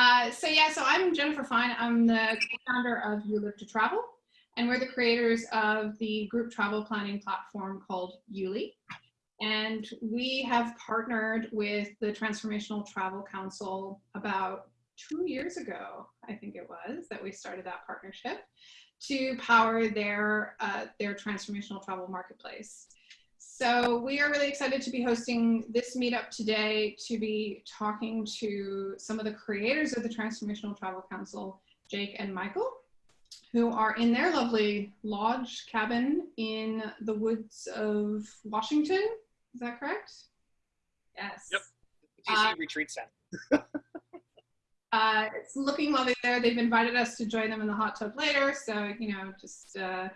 Uh, so yeah, so I'm Jennifer Fine. I'm the founder of You Live to Travel, and we're the creators of the group travel planning platform called YouLi. And we have partnered with the Transformational Travel Council about two years ago, I think it was, that we started that partnership to power their, uh, their transformational travel marketplace. So we are really excited to be hosting this meetup today to be talking to some of the creators of the Transformational Travel Council, Jake and Michael, who are in their lovely lodge cabin in the woods of Washington. Is that correct? Yes. Yep. TC uh, Retreat Center. uh, it's looking lovely there. They've invited us to join them in the hot tub later. So, you know, just uh,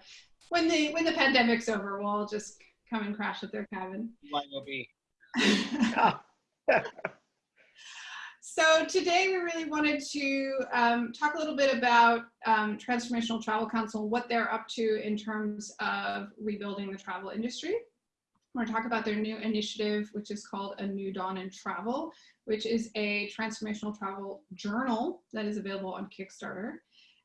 when the when the pandemic's over, we'll just come and crash at their cabin. Might will be. so today we really wanted to um, talk a little bit about um, Transformational Travel Council, what they're up to in terms of rebuilding the travel industry. We're going to talk about their new initiative, which is called A New Dawn in Travel, which is a transformational travel journal that is available on Kickstarter.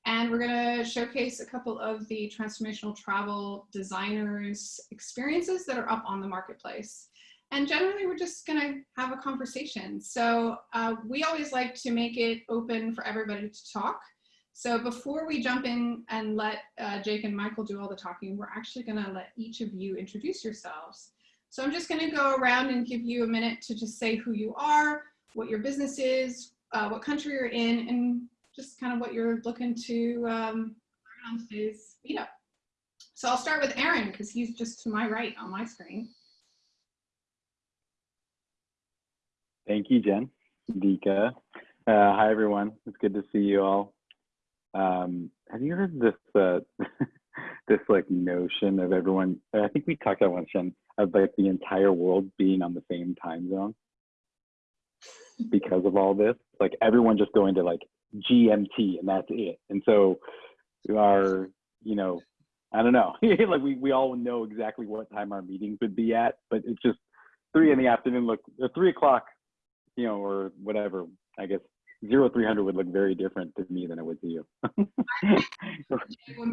And we're going to showcase a couple of the transformational travel designers experiences that are up on the marketplace. And generally, we're just going to have a conversation. So uh, we always like to make it open for everybody to talk. So before we jump in and let uh, Jake and Michael do all the talking, we're actually going to let each of you introduce yourselves. So I'm just going to go around and give you a minute to just say who you are, what your business is, uh, what country you're in, and just kind of what you're looking to um, learn on today's meetup. So I'll start with Aaron because he's just to my right on my screen. Thank you, Jen. Dika. Uh, hi, everyone. It's good to see you all. Um, have you heard this uh, this like notion of everyone? I think we talked about once, Jen, of like the entire world being on the same time zone because of all this. Like everyone just going to like GMT and that's it. And so our, you know, I don't know, like we, we all know exactly what time our meetings would be at, but it's just three in the afternoon, look, three o'clock, you know, or whatever, I guess 300 would look very different to me than it would to you.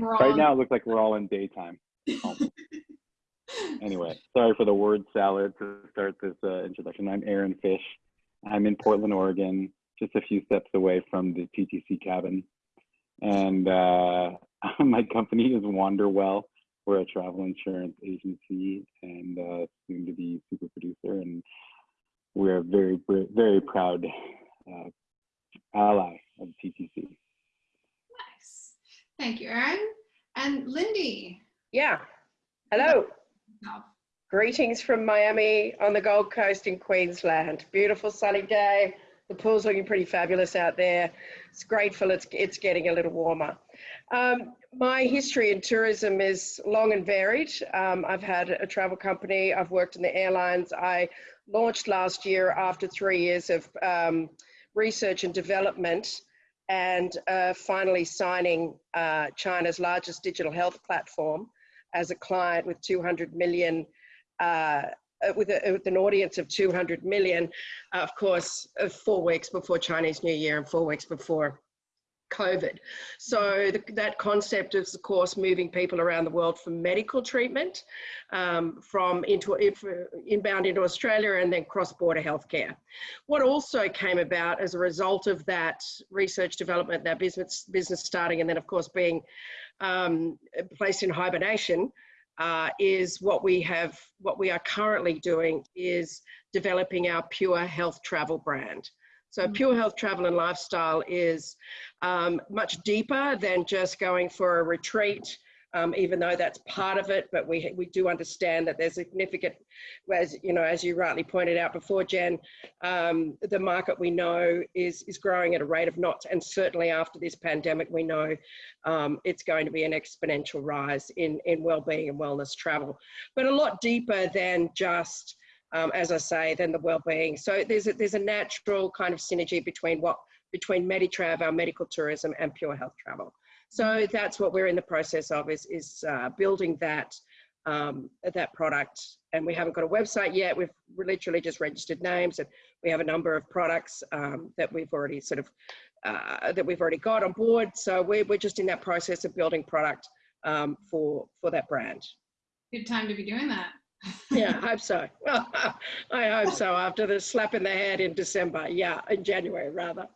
right now it looks like we're all in daytime. anyway, sorry for the word salad to start this uh, introduction. I'm Aaron Fish. I'm in Portland, Oregon just a few steps away from the TTC cabin. And uh, my company is Wanderwell. We're a travel insurance agency and uh, soon to be super producer. And we're a very, very proud uh, ally of TTC. Nice. Thank you, Aaron. And Lindy. Yeah. Hello. Greetings from Miami on the Gold Coast in Queensland. Beautiful sunny day the pool's looking pretty fabulous out there. It's grateful it's, it's getting a little warmer. Um, my history in tourism is long and varied. Um, I've had a travel company, I've worked in the airlines. I launched last year after three years of um, research and development and uh, finally signing uh, China's largest digital health platform as a client with 200 million uh, uh, with, a, with, an audience of 200 million, uh, of course, uh, four weeks before Chinese New Year and four weeks before COVID. So the, that concept is, of course, moving people around the world for medical treatment, um, from into if, inbound into Australia and then cross-border healthcare. What also came about as a result of that research development, that business business starting, and then of course being um, placed in hibernation uh, is what we have, what we are currently doing is developing our Pure Health Travel brand. So mm. Pure Health Travel and Lifestyle is um, much deeper than just going for a retreat um, even though that's part of it, but we, we do understand that there's significant, as you know, as you rightly pointed out before, Jen, um, the market we know is, is growing at a rate of knots, and certainly after this pandemic, we know um, it's going to be an exponential rise in, in well-being and wellness travel, but a lot deeper than just, um, as I say, than the well-being. So there's a, there's a natural kind of synergy between what between Meditrav, our medical tourism, and Pure Health Travel. So that's what we're in the process of is, is uh, building that um, that product. And we haven't got a website yet. We've literally just registered names and we have a number of products um, that we've already sort of, uh, that we've already got on board. So we're, we're just in that process of building product um, for, for that brand. Good time to be doing that. Yeah, I hope so. Well, I hope so after the slap in the head in December. Yeah, in January rather.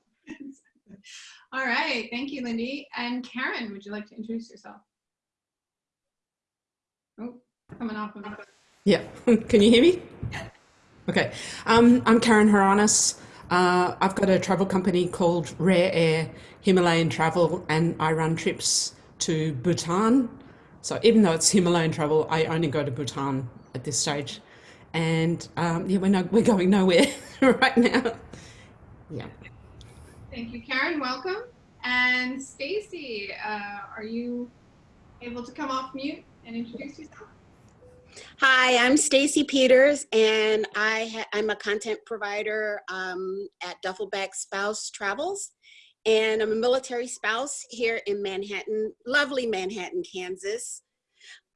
All right, thank you, Lindy. And Karen, would you like to introduce yourself? Oh, coming off of. Yeah, can you hear me? Yeah. Okay, um, I'm Karen Haranis. Uh, I've got a travel company called Rare Air Himalayan Travel, and I run trips to Bhutan. So even though it's Himalayan travel, I only go to Bhutan at this stage, and um, yeah, we're no, we're going nowhere right now. Yeah. Thank you, Karen. Welcome. And Stacy, uh, are you able to come off mute and introduce yourself? Hi, I'm Stacy Peters, and I I'm a content provider um, at Duffel Bag Spouse Travels, and I'm a military spouse here in Manhattan, lovely Manhattan, Kansas.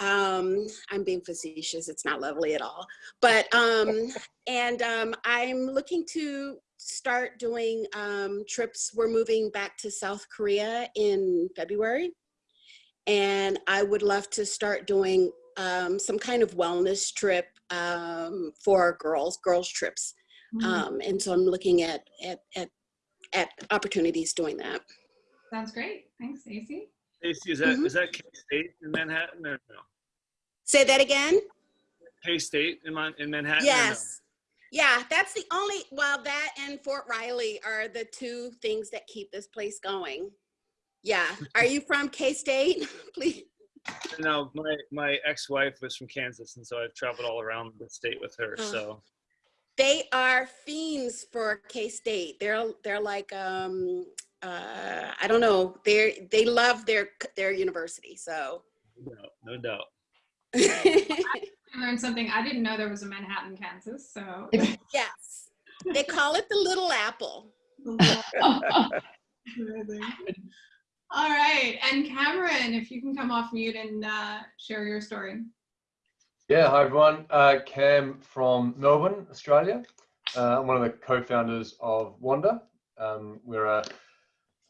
Um, I'm being facetious; it's not lovely at all, but um, and um, I'm looking to start doing um, trips. We're moving back to South Korea in February, and I would love to start doing um, some kind of wellness trip um, for girls, girls trips. Mhm. Um, and so I'm looking at, at, at, at opportunities doing that. Sounds great. Thanks, Stacy. Stacy, is that Mhm. is that K State in Manhattan or no? Say that again? K State in in Manhattan? Yes. Yeah, that's the only, well, that and Fort Riley are the two things that keep this place going. Yeah. Are you from K-State? Please. No, my my ex-wife was from Kansas, and so I've traveled all around the state with her. Oh. So They are fiends for K-State. They're they're like um uh I don't know. They're they love their their university. So no, no doubt. I learned something. I didn't know there was a Manhattan, Kansas. So yes. They call it the little apple. All right. And Cameron, if you can come off mute and uh, share your story. Yeah, hi everyone. Uh, Cam from Melbourne, Australia. Uh, I'm one of the co-founders of Wanda. Um, we're a,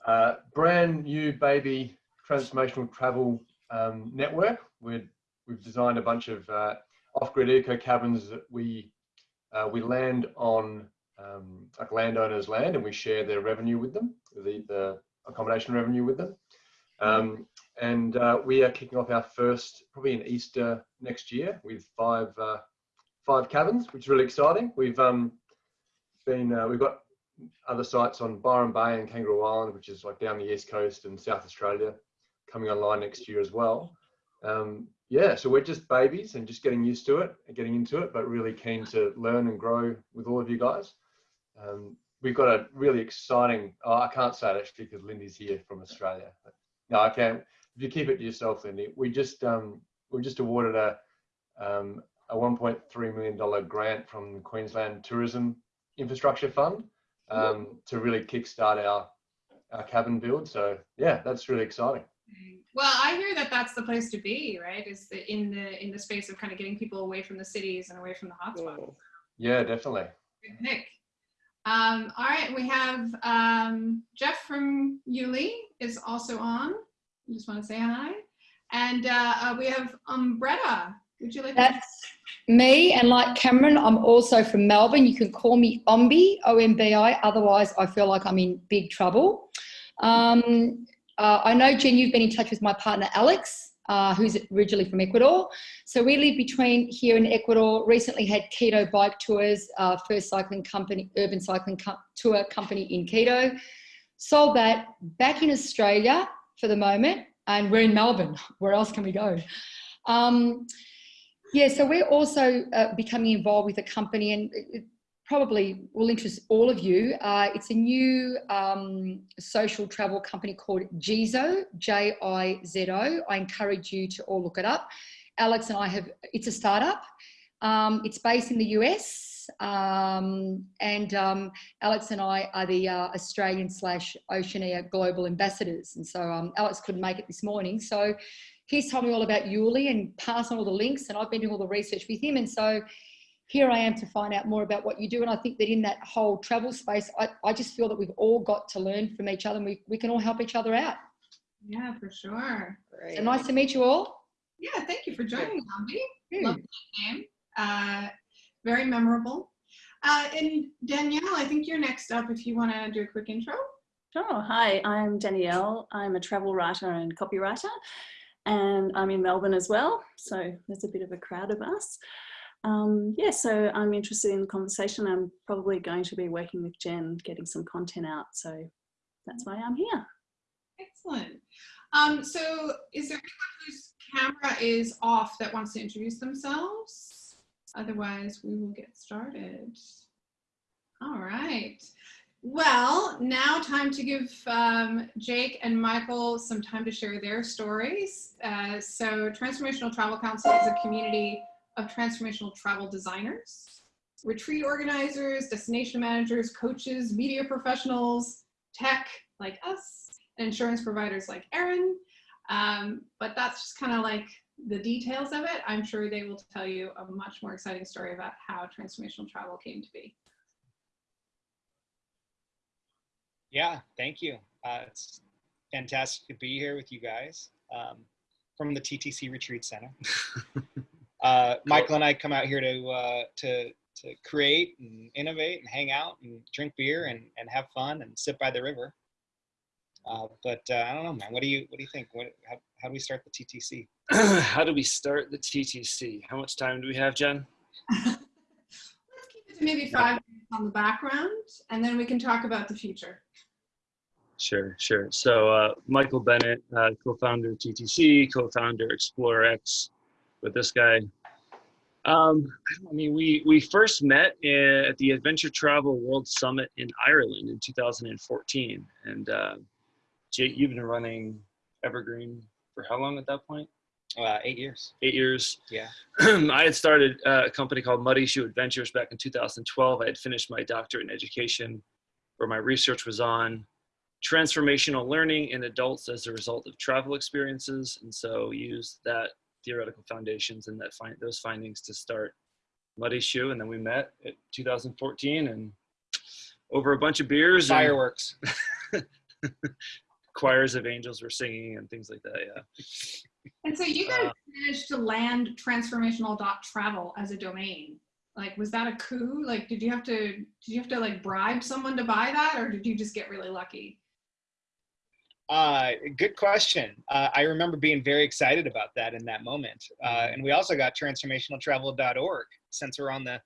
a brand new baby transformational travel um, network. We're, we've designed a bunch of uh, off-grid eco cabins that we uh, we land on um, like landowners' land, and we share their revenue with them, the, the accommodation revenue with them. Um, and uh, we are kicking off our first probably in Easter next year with five uh, five cabins, which is really exciting. We've um, been uh, we've got other sites on Byron Bay and Kangaroo Island, which is like down the east coast and South Australia, coming online next year as well. Um, yeah, so we're just babies and just getting used to it and getting into it, but really keen to learn and grow with all of you guys. Um, we've got a really exciting. Oh, I can't say it actually because Lindy's here from Australia. No, I can. If you keep it to yourself, Lindy, we just um, we just awarded a um, a 1.3 million dollar grant from the Queensland Tourism Infrastructure Fund um, to really kickstart our our cabin build. So yeah, that's really exciting. Well, I hear that that's the place to be, right? Is the, in the in the space of kind of getting people away from the cities and away from the hotspots. Yeah, definitely. Good pick. Um, all right, we have um, Jeff from YouLi is also on. I just want to say hi. And uh, uh, we have Umbretta. Would you like to? That's me, and like Cameron, I'm also from Melbourne. You can call me Ombi, O M B I. Otherwise, I feel like I'm in big trouble. Um, uh, I know, Jen, you've been in touch with my partner Alex, uh, who's originally from Ecuador. So we live between here and Ecuador. Recently had Quito Bike Tours, uh, first cycling company, urban cycling co- tour company in Quito. Sold that back in Australia for the moment, and we're in Melbourne. Where else can we go? Um, yeah, so we're also uh, becoming involved with a company, and probably will interest all of you. Uh, it's a new um, social travel company called Jizo, J I Z O. I encourage you to all look it up. Alex and I have, it's a startup. Um, it's based in the US, um, and um, Alex and I are the uh, Australian slash Oceania global ambassadors. And so um, Alex couldn't make it this morning. So he's told me all about YouLi and passed on all the links, and I've been doing all the research with him. And so here I am to find out more about what you do. And I think that in that whole travel space, I, I just feel that we've all got to learn from each other and we, we can all help each other out. Yeah, for sure. Great. So nice to meet you all. Yeah, thank you for joining, Ambi. Hmm. Love that name. Uh, very memorable. Uh, and Danielle, I think you're next up if you want to do a quick intro. Sure. Hi, I'm Danielle. I'm a travel writer and copywriter, and I'm in Melbourne as well. So there's a bit of a crowd of us. Um, yeah, so I'm interested in the conversation. I'm probably going to be working with Jen, getting some content out. So that's why I'm here. Excellent. Um, so is there anyone whose camera is off that wants to introduce themselves? Otherwise, we will get started. All right. Well, now time to give um, Jake and Michael some time to share their stories. Uh, so Transformational Travel Council is a community of transformational travel designers, retreat organizers, destination managers, coaches, media professionals, tech like us, and insurance providers like Aaron. Um, but that's just kind of like the details of it. I'm sure they will tell you a much more exciting story about how transformational travel came to be. Yeah, thank you. Uh, it's fantastic to be here with you guys um, from the TTC Retreat Center. uh, Michael and I come out here to uh, to to create and innovate and hang out and drink beer and, and have fun and sit by the river. Uh, but uh, I don't know, man. What do you what do you think? What, how, how do we start the TTC? How do we start the TTC? How much time do we have, Jen? Let's keep it to maybe five minutes on the background, and then we can talk about the future. Sure, sure. So uh, Michael Bennett, uh, co-founder of TTC, co-founder ExploreX with this guy. Um, I mean, we we first met at the Adventure Travel World Summit in Ireland in 2014, and uh, Jake, you've been running Evergreen for how long at that point? Uh, eight years. Eight years. Yeah. I had started a company called Muddy Shoe Adventures back in 2012. I had finished my doctorate in education, where my research was on transformational learning in adults as a result of travel experiences, and so used that theoretical foundations and that find those findings to start Muddy Shoe, and then we met at 2014 and over a bunch of beers, and Fireworks. choirs of angels were singing and things like that. Yeah. And so you guys Uh, managed to land transformational.travel as a domain. Like, was that a coup? Like, did you have to did you have to like bribe someone to buy that, or did you just get really lucky? Uh, good question. Uh, I remember being very excited about that in that moment. Uh, and we also got transformationaltravel.org since we're on the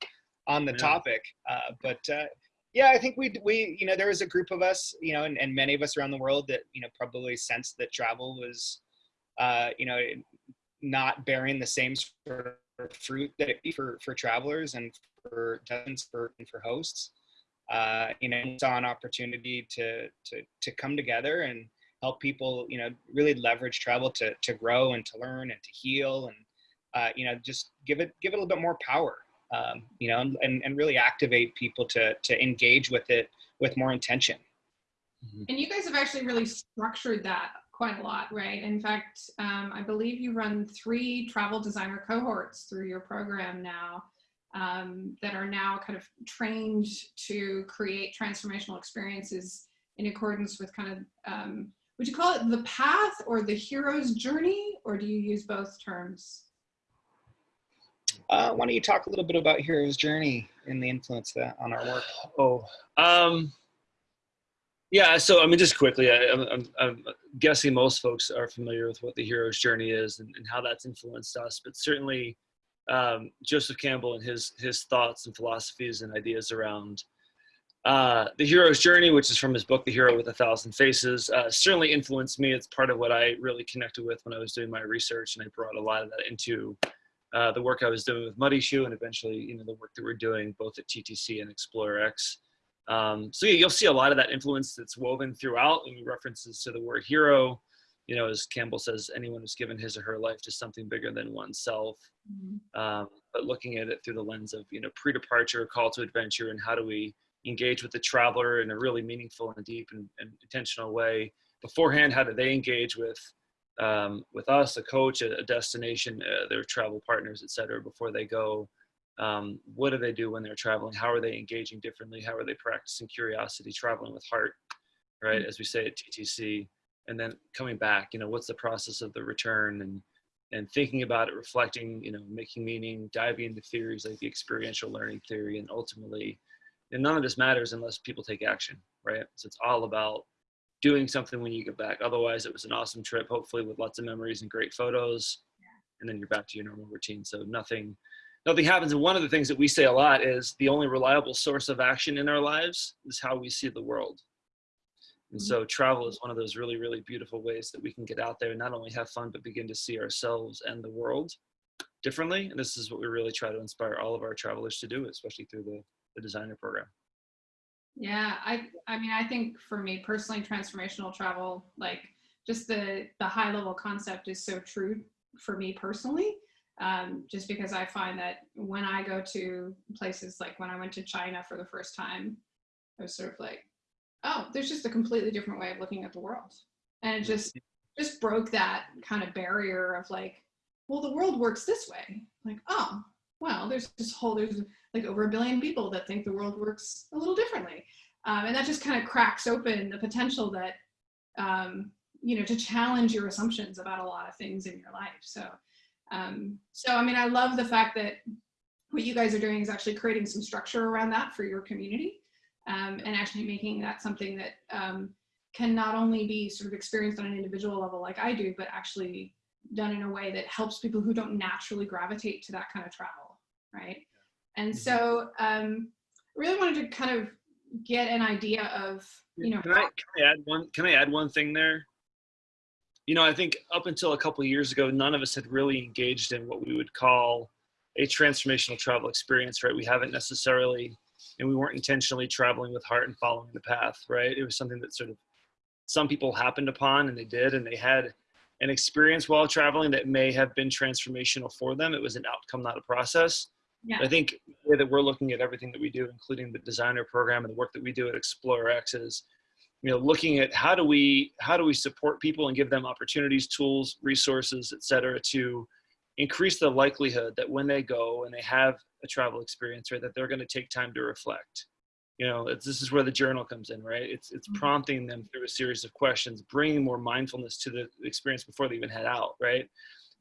on the Yeah. topic. Uh, but uh, yeah, I think we we you know there was a group of us, you know, and, and many of us around the world that you know probably sensed that travel was, uh, you know, not bearing the same sort of fruit that it be for for travelers and for dozens for and for hosts. Uh, you know, saw an opportunity to to to come together and help people you know really leverage travel to to grow and to learn and to heal and uh, you know just give it give it a little bit more power um, you know and, and really activate people to to engage with it with more intention And you guys have actually really structured that quite a lot, right? In fact, um, I believe you run three travel designer cohorts through your program now um, that are now kind of trained to create transformational experiences in accordance with kind of, um, would you call it the path or the hero's journey, or do you use both terms? uh, why don't you talk a little bit about hero's journey and the influence that on our work Oh, um, yeah. So I mean, just quickly, I, I'm, I'm, I'm guessing most folks are familiar with what the hero's journey is and, and how that's influenced us. But certainly, um, Joseph Campbell and his his thoughts and philosophies and ideas around uh, the hero's journey, which is from his book, The Hero with a Thousand Faces, uh, certainly influenced me. It's part of what I really connected with when I was doing my research, and I brought a lot of that into uh, the work I was doing with Muddy Shoe, and eventually, you know, the work that we're doing both at TTC and ExploreX. Um, so yeah, you'll see a lot of that influence that's woven throughout, and references to the word hero. You know, as Campbell says, anyone who's given his or her life to something bigger than oneself. Um, but looking at it through the lens of you know pre-departure, call to adventure, and how do we engage with the traveler in a really meaningful and deep and, and intentional way beforehand? How do they engage with um, with us, a coach, a, a destination, uh, their travel partners, et cetera, before they go. Um, what do they do when they're traveling? How are they engaging differently? How are they practicing curiosity, traveling with heart, right? As we say at TTC, and then coming back, you know, what's the process of the return and and thinking about it, reflecting, you know, making meaning, diving into theories like the experiential learning theory, and ultimately, and none of this matters unless people take action, right? So it's all about doing something when you get back. Otherwise, it was an awesome trip, hopefully with lots of memories and great photos, and then you're back to your normal routine. So nothing, nothing happens. And one of the things that we say a lot is the only reliable source of action in our lives is how we see the world. And so mm-hmm. travel is one of those really, really beautiful ways that we can get out there and not only have fun, but begin to see ourselves and the world differently. And this is what we really try to inspire all of our travelers to do, especially through the, the designer program. Yeah, I I mean I think for me personally transformational travel like just the the high level concept is so true for me personally um, just because I find that when I go to places like when I went to China for the first time I was sort of like oh there's just a completely different way of looking at the world and it just just broke that kind of barrier of like well the world works this way like oh well there's this whole there's like over a billion people that think the world works a little differently. Um, and that just kind of cracks open the potential that, um, you know, to challenge your assumptions about a lot of things in your life. So, um, so I mean, I love the fact that what you guys are doing is actually creating some structure around that for your community um, and actually making that something that um, can not only be sort of experienced on an individual level like I do, but actually done in a way that helps people who don't naturally gravitate to that kind of travel, right? And so um, really wanted to kind of get an idea of, you know, can I, can I add one, can I add one thing there? You know, I think up until a couple of years ago, none of us had really engaged in what we would call a transformational travel experience, right? We haven't necessarily, and we weren't intentionally traveling with heart and following the path, right? It was something that sort of some people happened upon and they did, and they had an experience while traveling that may have been transformational for them. It was an outcome, not a process. Yeah. I think the way that we're looking at everything that we do, including the designer program and the work that we do at ExploreX is, you know, looking at how do we how do we support people and give them opportunities, tools, resources, et cetera, to increase the likelihood that when they go and they have a travel experience, right, that they're going to take time to reflect. You know, it's, this is where the journal comes in, right? It's it's Mhm. prompting them through a series of questions, bringing more mindfulness to the experience before they even head out, right?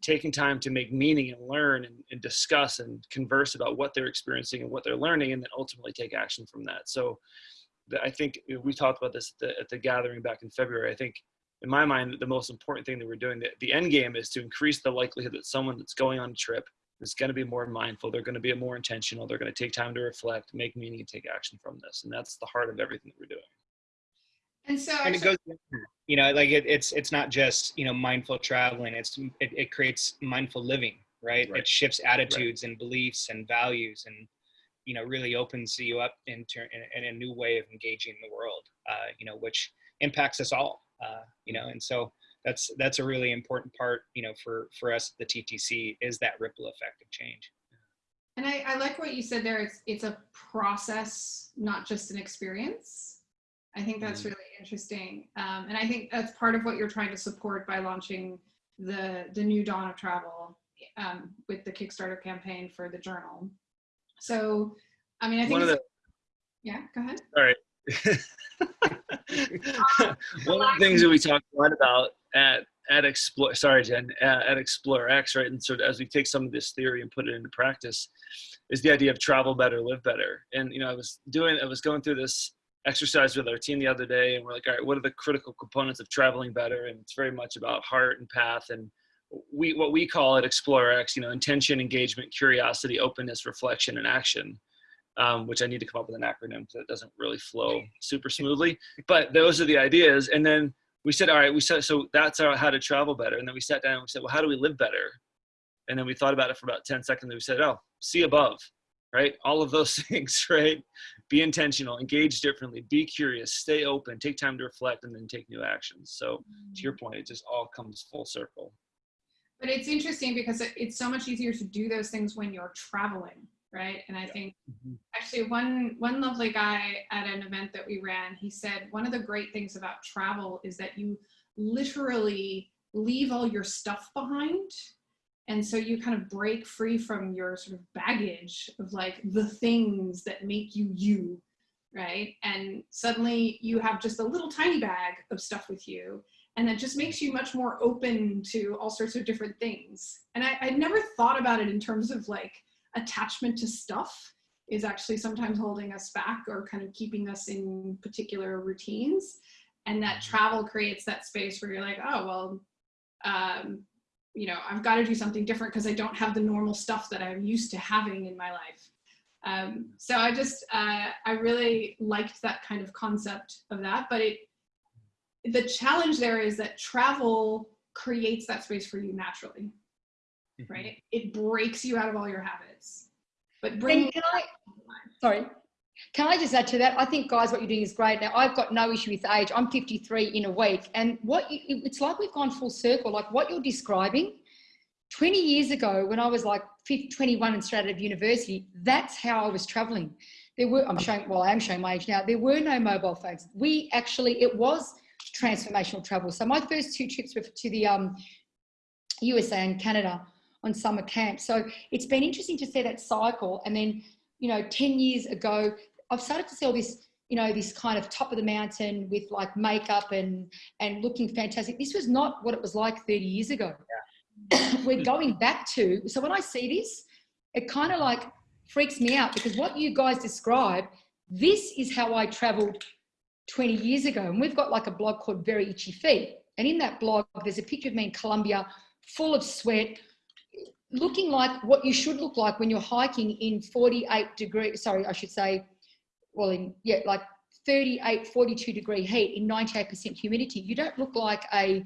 Taking time to make meaning and learn and, and, discuss and converse about what they're experiencing and what they're learning and then ultimately take action from that. So i think we talked about this at the, at the, gathering back in february. I think in my mind the most important thing that we're doing the, the end game is to increase the likelihood that someone that's going on a trip is going to be more mindful they're going to be more intentional they're going to take time to reflect make meaning and take action from this. And that's the heart of everything that we're doing And so and it goes you know like it, it's it's not just you know mindful traveling it's it, it creates mindful living right? Right. it shifts attitudes and beliefs and values and you know really opens you up into in, in a new way of engaging the world uh, you know which impacts us all uh, you know and so that's that's a really important part you know for for us at the ttc is that ripple effect of change and I, I like what you said there. It's it's a process, not just an experience. I think that's Mhm. really interesting, um, and I think that's part of what you're trying to support by launching the the new dawn of travel um, with the Kickstarter campaign for the journal. So, I mean, I think the yeah. Go ahead. All right. One of the things that we talk a lot about at at Explore, sorry, Jen, at, at ExploreX, right, and sort of as we take some of this theory and put it into practice, is the idea of travel better, live better. And you know, I was doing, I was going through this exercise with our team the other day, and we're like, all right, what are the critical components of traveling better? And it's very much about heart and path, and we what we call at ExploreX, you know, intention, engagement, curiosity, openness, reflection, and action um, which I need to come up with an acronym because it doesn't really flow super smoothly. But those are the ideas. And then we said, all right, we said, so that's our, how to travel better. And then we sat down and we said, well, how do we live better? And then we thought about it for about 10 seconds. And we said, oh, see above, right? All of those things, right? Be intentional, engage differently, be curious, stay open, take time to reflect, and then take new actions. So to your mm-hmm. point, it just all comes full circle. But it's interesting because it's so much easier to do those things when you're traveling, right? And I think mm-hmm. actually one one lovely guy at an event that we ran, he said one of the great things about travel is that you literally leave all your stuff behind. And so you kind of break free from your sort of baggage of like the things that make you you, right? And suddenly you have just a little tiny bag of stuff with you. And that just makes you much more open to all sorts of different things. And I, I never thought about it in terms of like attachment to stuff is actually sometimes holding us back or kind of keeping us in particular routines. And that travel creates that space where you're like, oh, well, um, you know, I've got to do something different because I don't have the normal stuff that I'm used to having in my life. Um, so I just, uh, I really liked that kind of concept of that. But it, the challenge there is that travel creates that space for you naturally, right? It breaks you out of all your habits. But bringing And can I, sorry, can I just add to that? I think, guys, what you're doing is great. Now, I've got no issue with age. I'm 53 in a week. And what you, it's like we've gone full circle. Like what you're describing, 20 years ago, when I was like 21 and straight out of university, that's how I was traveling. There were, I'm showing, well, I am showing my age now. There were no mobile phones. We actually, it was transformational travel. So my first two trips were to the um, USA and Canada on summer camp. So it's been interesting to see that cycle. And then, you know, 10 years ago, I've started to see all this, you know, this kind of top of the mountain with like makeup and, and looking fantastic. This was not what it was like 30 years ago. We're going back to, so when I see this, it kind of like freaks me out because what you guys describe, this is how I traveled 20 years ago. And we've got like a blog called Very Itchy Feet. And in that blog, there's a picture of me in Colombia, full of sweat, looking like what you should look like when you're hiking in 48 degrees, sorry, I should say, well, in, yeah, like 38, 42 degree heat in 98% humidity. You don't look like a,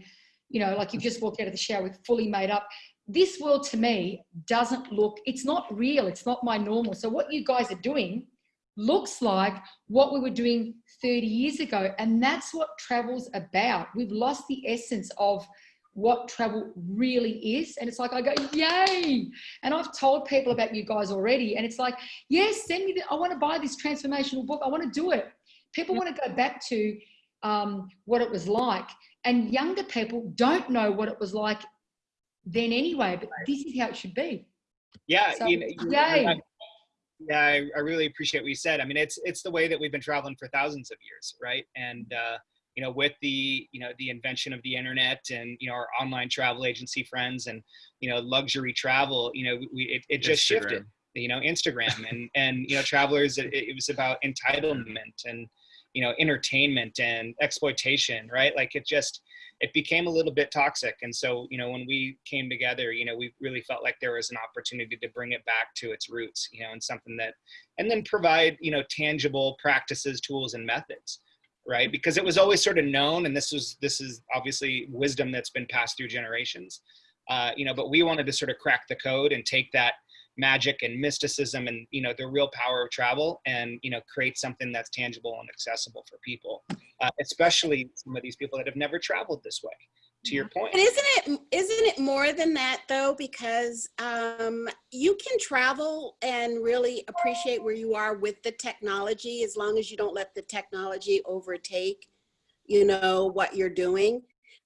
you know, like you've just walked out of the shower with fully made up. This world to me doesn't look, it's not real. It's not my normal. So what you guys are doing looks like what we were doing 30 years ago. And that's what travel's about. We've lost the essence of what travel really is. And it's like, I go, yay. And I've told people about you guys already. And it's like, yes, send me the, I want to buy this transformational book. I want to do it. People want to go back to um, what it was like. And younger people don't know what it was like then anyway, but this is how it should be. Yeah, So, you know, yay. I- yeah, I, I really appreciate what you said. I mean, it's it's the way that we've been traveling for thousands of years, right? And uh, you know, with the you know the invention of the internet and you know our online travel agency friends and you know luxury travel, you know, we it, it just shifted. You know, Instagram and and you know travelers. It, it was about entitlement and you know entertainment and exploitation, right? Like it just it became a little bit toxic. And so, you know, when we came together, you know, we really felt like there was an opportunity to bring it back to its roots, you know, and something that, and then provide, you know, tangible practices, tools, and methods, right? Because it was always sort of known, and this was, this is obviously wisdom that's been passed through generations, uh, you know, but we wanted to sort of crack the code and take that magic and mysticism and you know the real power of travel and you know create something that's tangible and accessible for people uh, especially some of these people that have never traveled this way to your point. point And isn't it isn't it more than that though? Because um, you can travel and really appreciate where you are with the technology as long as you don't let the technology overtake, you know, what you're doing.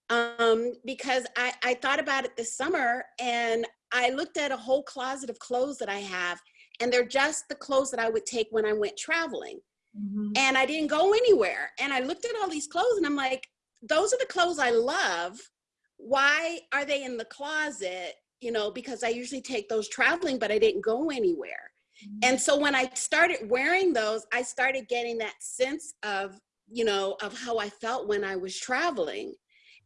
Um, because I, I thought about it this summer and I looked at a whole closet of clothes that I have, and they're just the clothes that I would take when I went traveling. And I didn't go anywhere. And I looked at all these clothes and I'm like, those are the clothes I love. Why are they in the closet? You know, because I usually take those traveling, but I didn't go anywhere. And so when I started wearing those, I started getting that sense of, you know, of how I felt when I was traveling.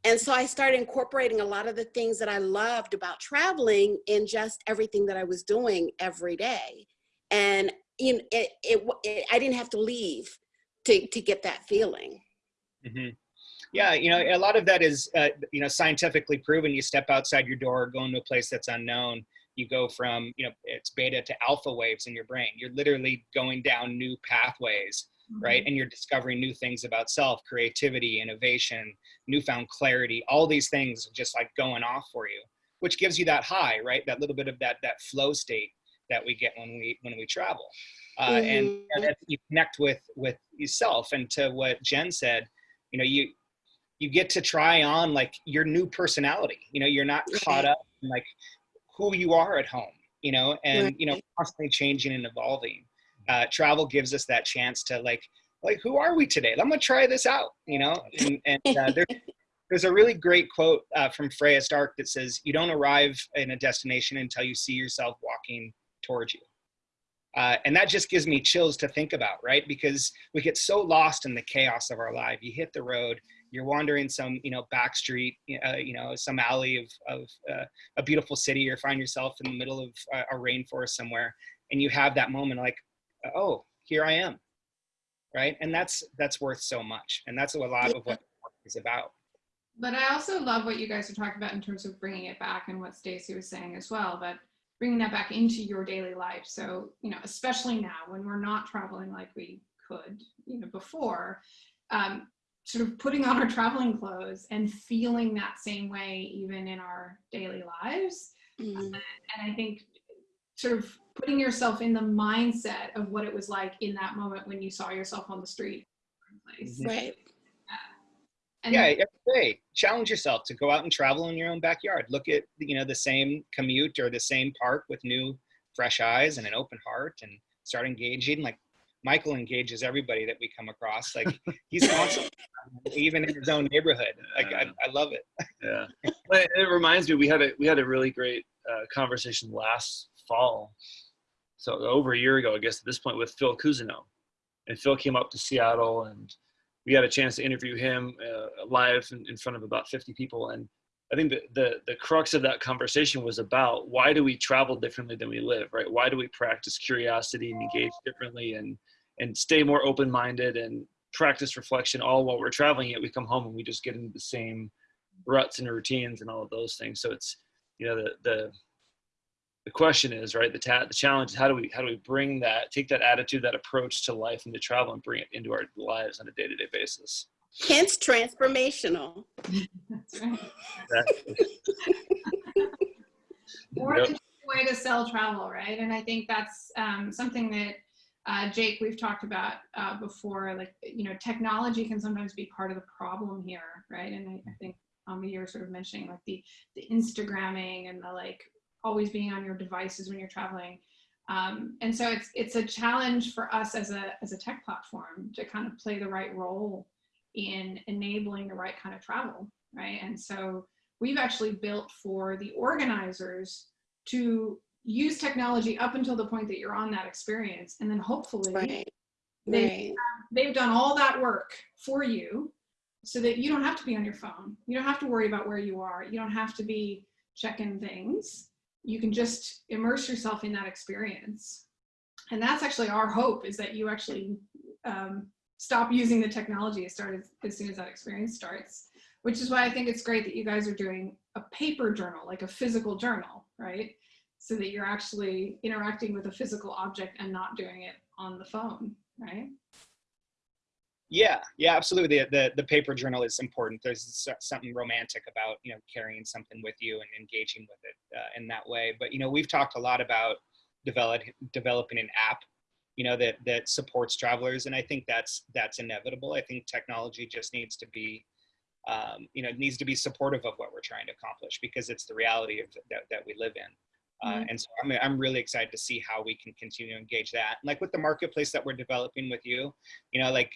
And so I started incorporating a lot of the things that I loved about traveling in just everything that I was doing every day. And you know, it, it, it I didn't have to leave to, to get that feeling. hmm Yeah, you know, a lot of that is, uh, you know, scientifically proven. You step outside your door, go into a place that's unknown. You go from, you know, it's beta to alpha waves in your brain. You're literally going down new pathways, right? And you're discovering new things about self, creativity, innovation, newfound clarity. All these things just like going off for you, which gives you that high, right? That little bit of that that flow state that we get when we when we travel, uh, and, and you connect with with yourself. And to what Jen said, you know, you you get to try on like your new personality. You know, you're not caught up in like who you are at home. You know, and you know, constantly changing and evolving. Uh, travel gives us that chance to like, like who are we today? I'm gonna try this out. You know, and, and uh, there's there's a really great quote uh, from Freya Stark that says, "You don't arrive in a destination until you see yourself walking towards you." Uh, and that just gives me chills to think about, right? Because we get so lost in the chaos of our life. You hit the road, you're wandering some, you know, back street, uh, you know, some alley of, of uh, a beautiful city, or find yourself in the middle of a, a rainforest somewhere, and you have that moment like, oh, here I am, right? And that's that's worth so much, and that's a lot of what is about. But I also love what you guys are talking about in terms of bringing it back and what Stacy was saying as well, but bringing that back into your daily life. So, you know, especially now when we're not traveling like we could, you know, before, um, sort of putting on our traveling clothes and feeling that same way even in our daily lives. Mhm. And I think sort of putting yourself in the mindset of what it was like in that moment when you saw yourself on the street. Place. Right. Uh, and yeah every day challenge yourself to go out and travel in your own backyard look at you know the same commute or the same park with new fresh eyes and an open heart and start engaging like michael engages everybody that we come across. Like he's constantly even in his own neighborhood. Like I, I love it. Yeah. It reminds me, we had a we had a really great uh, conversation last fall, so over a year ago, I guess at this point, with Phil Cousineau, and Phil came up to Seattle, and we had a chance to interview him uh, live in, in front of about 50 people, and I think the, the the crux of that conversation was about why do we travel differently than we live, right? Why do we practice curiosity and engage differently, and and stay more open minded and practice reflection all while we're traveling? Yet we come home and we just get into the same ruts and routines and all of those things. So it's you know the the the question is right the ta- the challenge is how do we how do we bring that take that attitude that approach to life and to travel and bring it into our lives on a day-to-day basis Hence transformational. That's right. Exactly. Yep. just a way to sell travel, right? And I think that's um, something that uh, Jake we've talked about uh, before. Like you know, technology can sometimes be part of the problem here, right? And I, I think um, you're sort of mentioning like the the Instagramming and the like always being on your devices when you're traveling. Um, and so it's it's a challenge for us as a as a tech platform to kind of play the right role in enabling the right kind of travel, right? And so we've actually built for the organizers to use technology up until the point that you're on that experience and then hopefully Right. they, Right. they've done all that work for you so that you don't have to be on your phone you don't have to worry about where you are you don't have to be checking things you can just immerse yourself in that experience and that's actually our hope is that you actually um, stop using the technology as, start as, as soon as that experience starts which is why I think it's great that you guys are doing a paper journal, like a physical journal, right? So that you're actually interacting with a physical object and not doing it on the phone, right? yeah yeah absolutely. The, the the paper journal is important. There's something romantic about you know carrying something with you and engaging with it uh, in that way. But you know we've talked a lot about develop, developing an app you know that that supports travelers and i think that's that's inevitable. I think technology just needs to be um, you know needs to be supportive of what we're trying to accomplish because it's the reality of that, that we live in uh, and so I'm, I'm really excited to see how we can continue to engage that. Like with the marketplace that we're developing with you you know like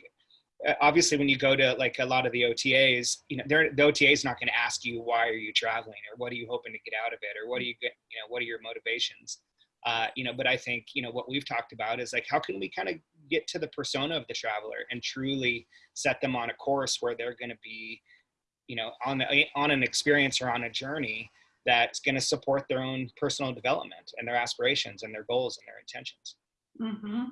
uh, obviously when you go to like a lot of the OTAs, you know, they're, the OTA is not going to ask you why are you traveling? or what are you hoping to get out of it? or what are you get, you know, what are your motivations? Uh, you know, but I think you know what we've talked about is like how can we kind of get to the persona of the traveler and truly set them on a course where they're going to be, you know, on the, on an experience or on a journey that's going to support their own personal development and their aspirations and their goals and their intentions. Mm-hmm.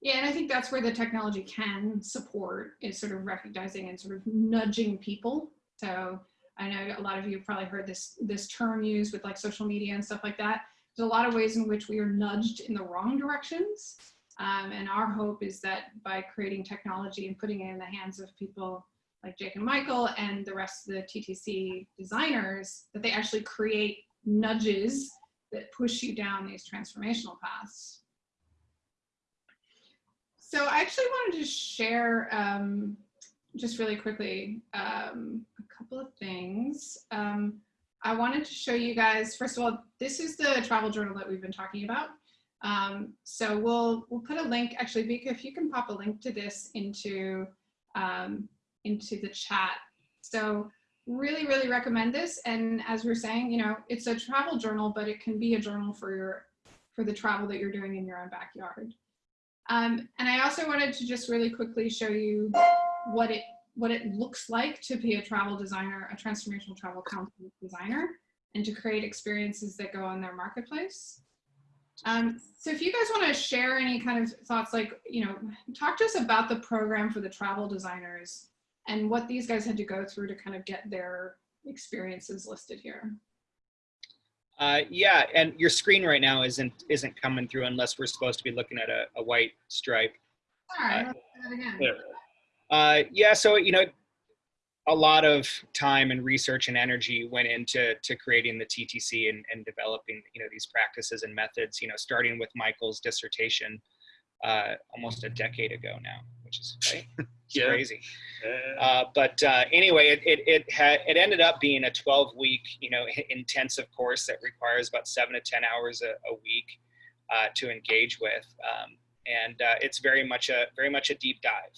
Yeah, and I think that's where the technology can support is sort of recognizing and sort of nudging people. So I know a lot of you have probably heard this this term used with like social media and stuff like that. There's a lot of ways in which we are nudged in the wrong directions. Um, and our hope is that by creating technology and putting it in the hands of people like Jake and Michael and the rest of the TTC designers, that they actually create nudges that push you down these transformational paths. So I actually wanted to share um, just really quickly, um, a couple of things. Um, I wanted to show you guys, first of all, this is the travel journal that we've been talking about. Um, so we'll, we'll put a link, actually, Vika, if you can pop a link to this into, um, into the chat. So really, really recommend this. And as we're saying, you know, it's a travel journal, but it can be a journal for your, for the travel that you're doing in your own backyard. Um, and I also wanted to just really quickly show you what it what it looks like to be a travel designer, a transformational travel content designer, and to create experiences that go on their marketplace. Um, so if you guys want to share any kind of thoughts, like, you know, talk to us about the program for the travel designers and what these guys had to go through to kind of get their experiences listed here. Uh, yeah, and your screen right now isn't isn't coming through unless we're supposed to be looking at a, a white stripe. Right, Uh, that again. Uh, yeah, so you know, a lot of time and research and energy went into to creating the TTC and, and developing you know these practices and methods. You know, starting with Michael's dissertation uh, almost a decade ago now, which is right? Yeah. crazy. Uh, Uh, but uh, anyway, it it it, had, it ended up being a 12 week you know intensive course that requires about seven to 10 hours a, a week uh, to engage with, um, and uh, it's very much a very much a deep dive.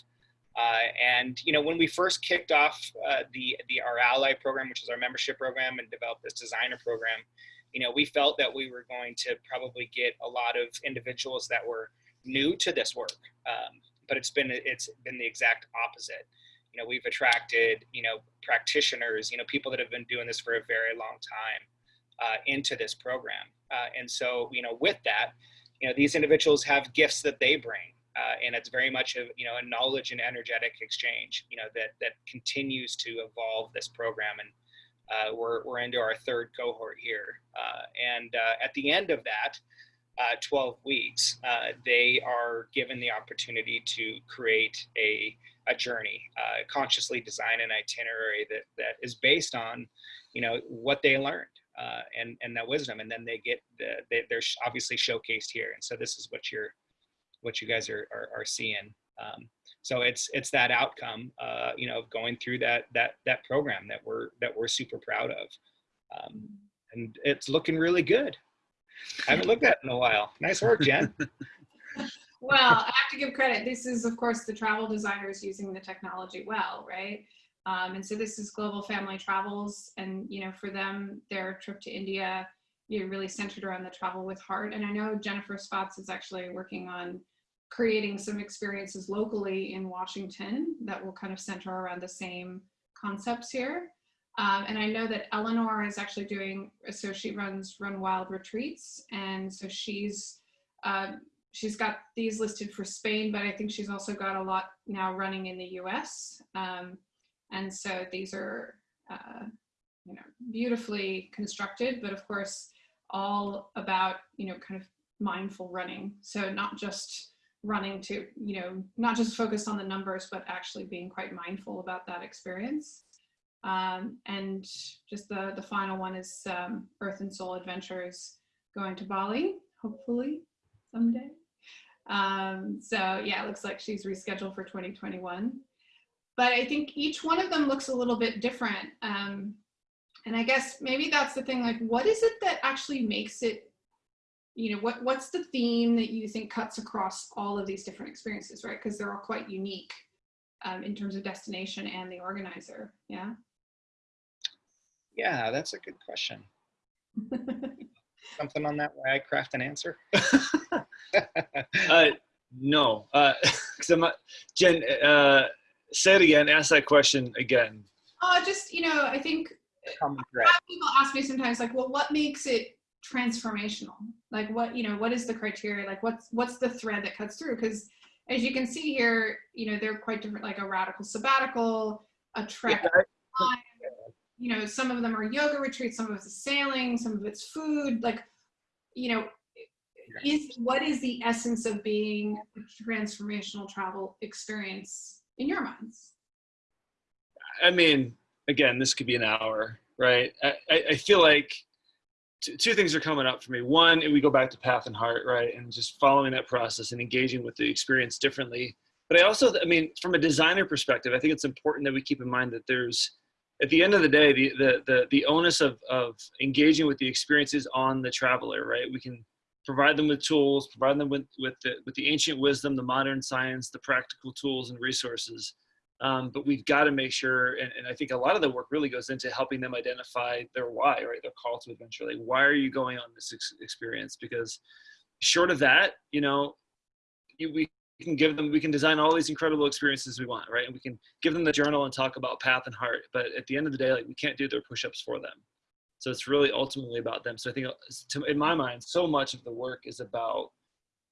Uh, and you know when we first kicked off uh, the the our ally program, which is our membership program, and developed this designer program, you know we felt that we were going to probably get a lot of individuals that were new to this work. Um, but it's been it's been the exact opposite. You know we've attracted you know practitioners you know people that have been doing this for a very long time uh, into this program. Uh, and so you know with that you know these individuals have gifts that they bring uh, and it's very much a you know a knowledge and energetic exchange you know that that continues to evolve this program. And uh, we're, we're into our third cohort here. Uh, and uh, at the end of that uh, 12 weeks, uh, they are given the opportunity to create a, a journey, uh, consciously design an itinerary that, that is based on, you know, what they learned uh, and, and that wisdom. And then they get, the, they, they're obviously showcased here. And so this is what you're, what you guys are, are, are seeing. Um, so it's, it's that outcome, uh, you know, of going through that, that, that program that we're, that we're super proud of. Um, and it's looking really good. I haven't looked at it in a while. Nice work, Jen. Well, I have to give credit. This is, of course, the travel designers using the technology well, right? Um, and so this is Global Family Travels, and you know, for them, their trip to India, you know, really centered around the travel with heart. And I know Jennifer Spots is actually working on creating some experiences locally in Washington that will kind of center around the same concepts here. Um, and I know that Eleanor is actually doing, so she runs Run Wild retreats, and so she's uh, she's got these listed for Spain, but I think she's also got a lot now running in the US. Um, and so these are, uh, you know, beautifully constructed, but of course, all about, you know, kind of mindful running. So not just running to, you know, not just focused on the numbers, but actually being quite mindful about that experience. Um, and just the, the final one is um, Earth and Soul Adventures going to Bali, hopefully someday. Um, so yeah, it looks like she's rescheduled for 2021. But I think each one of them looks a little bit different. Um, and I guess maybe that's the thing, like what is it that actually makes it, you know, what, what's the theme that you think cuts across all of these different experiences, right? Because they're all quite unique um, in terms of destination and the organizer, yeah? Yeah, that's a good question. Something on that way I craft an answer? uh, no, uh, 'cause I'm not, Jen, uh, say it again, ask that question again. Oh, just, you know, I think Common a thread. lot of people ask me sometimes like well what makes it transformational like what you know what is the criteria like what's what's the thread that cuts through because as you can see here you know they're quite different like a radical sabbatical a trek Yeah, you know some of them are yoga retreats some of it's sailing some of it's food like you know is what is the essence of being a transformational travel experience in your minds I mean, again, this could be an hour, right? I, I, I feel like two things are coming up for me. One, we go back to path and heart, right? And just following that process and engaging with the experience differently but I also, I mean, from a designer perspective, I think it's important that we keep in mind that there's, at the end of the day, the the the, the onus of of engaging with the experiences on the traveler, right? We can provide them with tools, provide them with with the with the ancient wisdom, the modern science, the practical tools and resources. Um, but we've got to make sure, and, and I think a lot of the work really goes into helping them identify their why, right? Their call to adventure. Like, why are you going on this ex- experience? Because short of that, you know, we can give them, we can design all these incredible experiences we want, right? And we can give them the journal and talk about path and heart. But at the end of the day, like, we can't do their push-ups for them. So it's really ultimately about them. So I think, uh, to, in my mind, so much of the work is about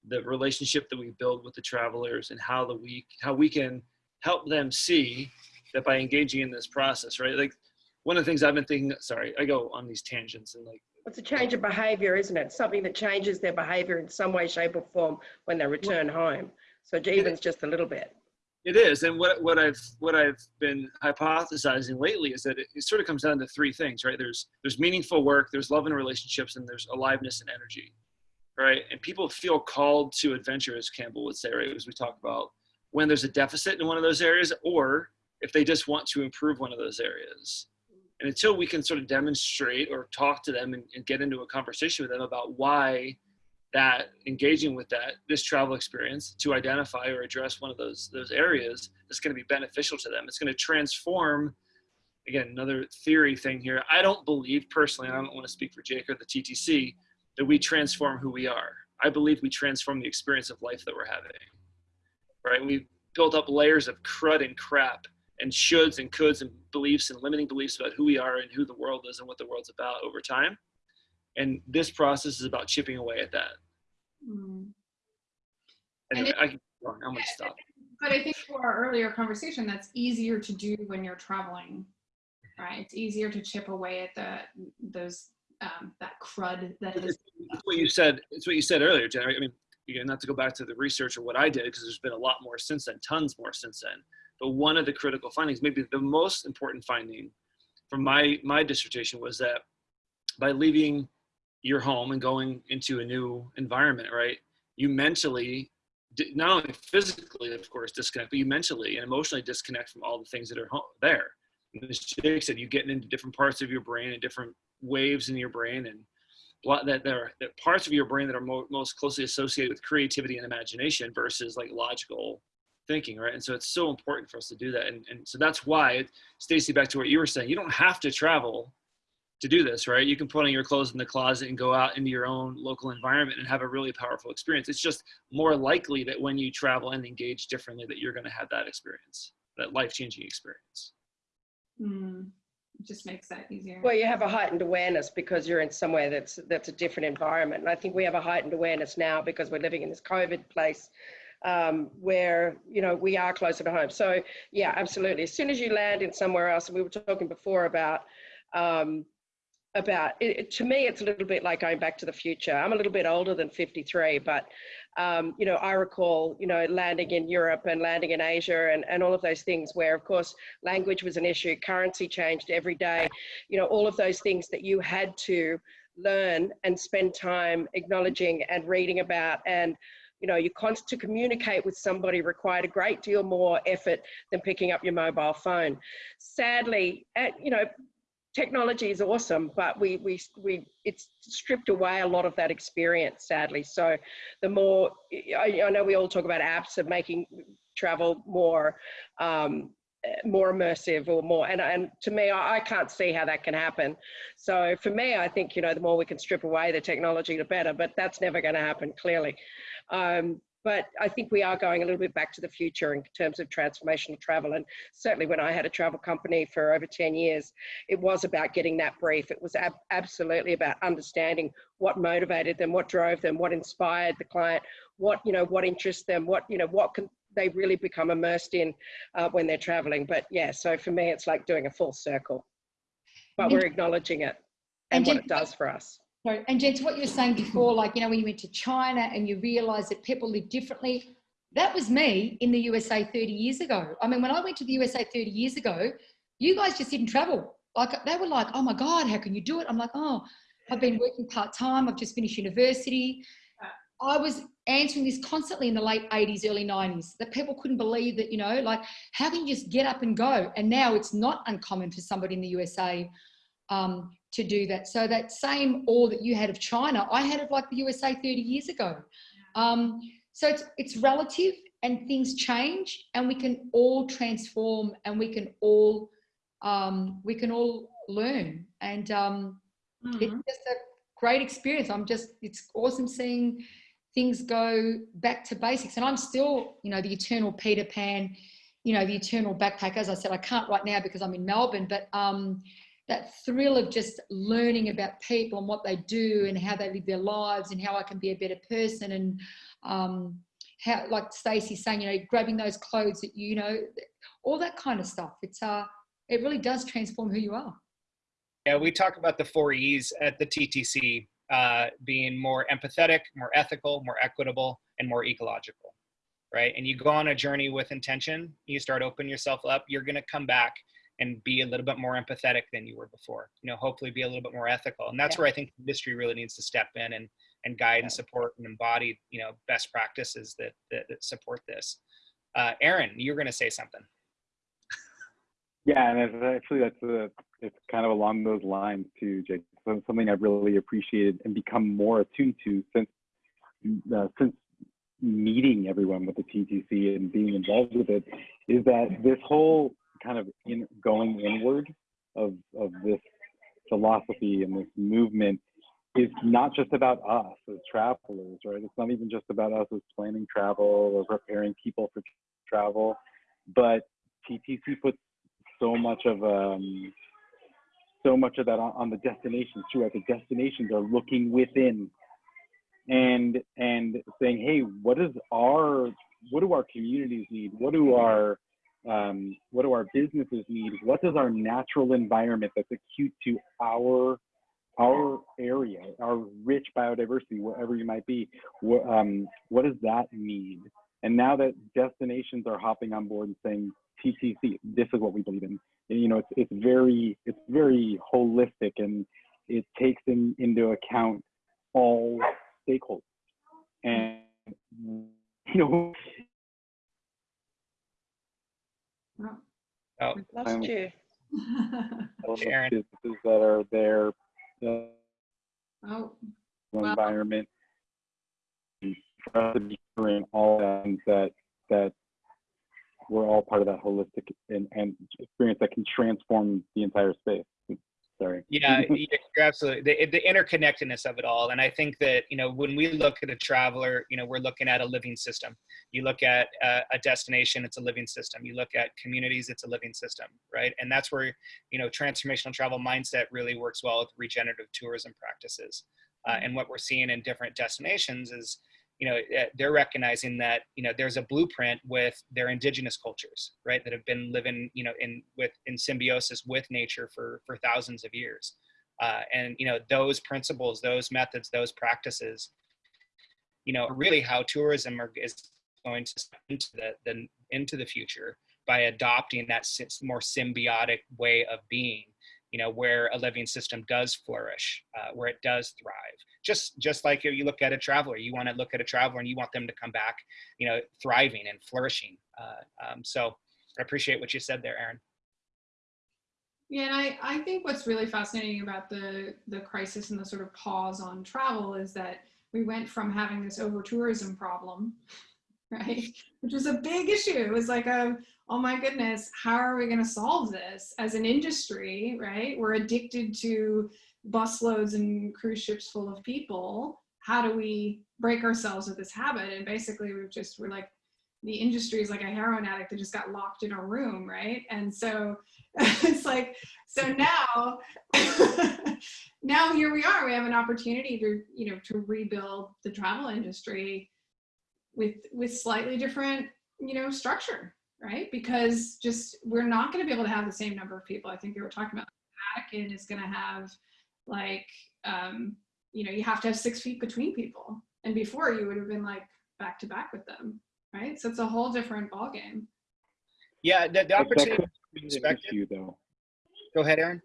the relationship that we build with the travelers and how the we how we can help them see that by engaging in this process, right? Like one of the things I've been thinking, sorry, I go on these tangents and like, It's a change of behaviour, isn't it? Something that changes their behaviour in some way, shape, or form when they return home. So even's just a little bit. it is. And what, what I've, what I've been hypothesizing lately is that it, it sort of comes down to three things, right? There's, there's meaningful work, there's love and relationships, and there's aliveness and energy, right? And people feel called to adventure, as Campbell would say, right? As we talk about when there's a deficit in one of those areas or if they just want to improve one of those areas. And until we can sort of demonstrate or talk to them and, and, get into a conversation with them about why that engaging with that this travel experience to identify or address one of those those areas is going to be beneficial to them. It's going to transform. Again, another theory thing here. I don't believe personally, I don't want to speak for Jake or the TTC, that we transform who we are. I believe we transform the experience of life that we're having right? We've built up layers of crud and crap and shoulds and coulds and beliefs and limiting beliefs about who we are and who the world is and what the world's about over time. And this process is about chipping away at that. Mm. Anyway, I can, I'm going to stop. But I think for our earlier conversation, that's easier to do when you're traveling, right? It's easier to chip away at the those um, that crud that is. It's what you said. It's what you said earlier, Jen. I mean, again, not to go back to the research or what I did, because there's been a lot more since then, tons more since then. But one of the critical findings, maybe the most important finding from my, my dissertation was that by leaving your home and going into a new environment, right, you mentally, not only physically, of course, disconnect, but you mentally and emotionally disconnect from all the things that are there. And as Jake said, you get into different parts of your brain and different waves in your brain and that there are that parts of your brain that are mo most closely associated with creativity and imagination versus like logical thinking right? And so it's so important for us to do that. And, and so that's why stacy back to what you were saying you don't have to travel to do this right you can put on your clothes in the closet and go out into your own local environment and have a really powerful experience it's just more likely that when you travel and engage differently that you're going to have that experience that life-changing experience mm it just makes that easier. Well, you have a heightened awareness because you're in somewhere that's that's a different environment. And I think we have a heightened awareness now because we're living in this COVID place um, where, you know, we are closer to home. So yeah, absolutely. As soon as you land in somewhere else, and we were talking before about um, about it, to me it's a little bit like going back to the future i'm a little bit older than 53 but um, you know i recall you know landing in europe and landing in asia and, and all of those things where of course language was an issue currency changed every day you know all of those things that you had to learn and spend time acknowledging and reading about and you know, you to communicate with somebody required a great deal more effort than picking up your mobile phone. Sadly, at, you know, technology is awesome, but we, we, we, it's stripped away a lot of that experience, sadly. So the more, I, I know we all talk about apps of making travel more, um, more immersive or more, and, and to me, I, I can't see how that can happen. So for me, I think, you know, the more we can strip away the technology, the better, but that's never going to happen, clearly. Um, but I think we are going a little bit back to the future in terms of transformational travel. And certainly when I had a travel company for over 10 years, it was about getting that brief. It was ab absolutely about understanding what motivated them, what drove them, what inspired the client, what, you know, what interests them, what, you know, what can they really become immersed in uh, when they're traveling. But yeah, so for me, it's like doing a full circle, but we're acknowledging it and, and what it does for us. Sorry. And Jen, to what you were saying before, like, you know, when you went to China and you realized that people live differently, that was me in the USA 30 years ago. I mean, when I went to the USA 30 years ago, you guys just didn't travel. Like, they were like, oh my God, how can you do it? I'm like, oh, I've been working part time. I've just finished university. I was answering this constantly in the late 80s, early 90s that people couldn't believe that, you know, like, how can you just get up and go? And now it's not uncommon for somebody in the USA um, to do that. So that same awe that you had of China, I had of like the USA 30 years ago. Um, so it's, it's relative and things change and we can all transform and we can all, um, we can all learn. And um, it's Mhm. just a great experience. I'm just, it's awesome seeing things go back to basics. And I'm still, you know, the eternal Peter Pan, you know, the eternal backpack. As I said, I can't right now because I'm in Melbourne, but um, that thrill of just learning about people and what they do and how they live their lives and how I can be a better person and um, how, like Stacey's saying, you know, grabbing those clothes that you, know, all that kind of stuff. It's uh, it really does transform who you are. Yeah, we talk about the four E's at the TTC uh, being more empathetic, more ethical, more equitable, and more ecological, right? And you go on a journey with intention, you start opening yourself up, you're going to come back and be a little bit more empathetic than you were before. You know, hopefully be a little bit more ethical. And that's Yeah. where I think industry really needs to step in and and guide Yeah. and support and embody, you know, best practices that that, that support this. Uh, Aaron, you're going to say something. Yeah, and it's actually that's a, it's kind of along those lines too, Jake. So something I've really appreciated and become more attuned to since uh, since meeting everyone with the TTC and being involved with it is that this whole kind of in, going inward of of this philosophy and this movement is not just about us as travelers, right? It's not even just about us as planning travel or preparing people for travel, but TTC puts so much of um, so much of that on, on the destinations too. Right? The destinations are looking within and and saying, hey, what is our what do our communities need? What do our um, what do our businesses need? What does our natural environment that's acute to our our area, our rich biodiversity, wherever you might be, what, um, what does that need? And now that destinations are hopping on board and saying, TTC, this is what we believe in. And, you know, it's, it's very, it's very holistic and it takes in, into account all stakeholders. And, you know, Oh, Lost you. Aaron. businesses that are there, the oh, Wow. environment, for us to be in all that, that, that we're all part of that holistic and, and experience that can transform the entire space. Sorry. Yeah, you're absolutely the, the interconnectedness of it all. And I think that, you know, when we look at a traveler, you know, we're looking at a living system. You look at a, a destination, it's a living system. You look at communities, it's a living system, right? And that's where, you know, transformational travel mindset really works well with regenerative tourism practices. Uh, and what we're seeing in different destinations is, you know, eh, they're recognizing that, you know, there's a blueprint with their indigenous cultures, right, that have been living, you know, in with in symbiosis with nature for for thousands of years, uh, and you know, those principles, those methods, those practices, you know, really how tourism are, is going to into the, the into the future by adopting that more symbiotic way of being you know where a living system does flourish uh, where it does thrive just just like if you look at a traveler you want to look at a traveler and you want them to come back you know thriving and flourishing uh, um, so i appreciate what you said there aaron Yeah, and I, I think what's really fascinating about the, the crisis and the sort of pause on travel is that we went from having this over tourism problem, right? Which was a big issue. It was like a, oh my goodness, how are we going to solve this as an industry, right? We're addicted to busloads and cruise ships full of people. How do we break ourselves of this habit? And basically we've just, we're like, the industry is like a heroin addict that just got locked in a room, right? And so it's like, so now, now here we are. We have an opportunity to, you know, to rebuild the travel industry with with slightly different, you know, structure, right? Because just we're not going to be able to have the same number of people. I think they were talking about back, Vatican is going to have like, um, you know, you have to have six feet between people, and before you would have been like back to back with them, right? So it's a whole different ballgame. yeah the, the That- that opportunity could to be create issue though. go ahead aaron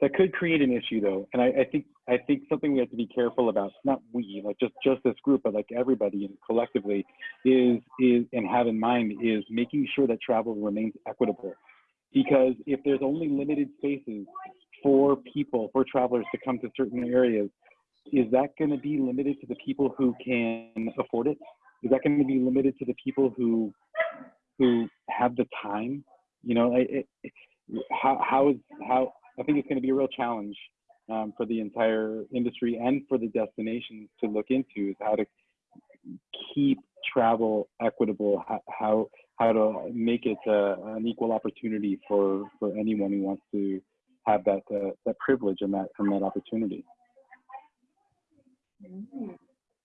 that could create an issue though and I, I think I think something we have to be careful about, not we, like just, just this group, but like everybody and collectively is, is, and have in mind is making sure that travel remains equitable. Because if there's only limited spaces for people, for travelers to come to certain areas, is that going to be limited to the people who can afford it? Is that going to be limited to the people who, who have the time? You know, it, it, how, how is, how, I think it's going to be a real challenge um, for the entire industry and for the destinations to look into is how to keep travel equitable, how, how, to make it uh, an equal opportunity for, for anyone who wants to have that, uh, that privilege and that, and that opportunity.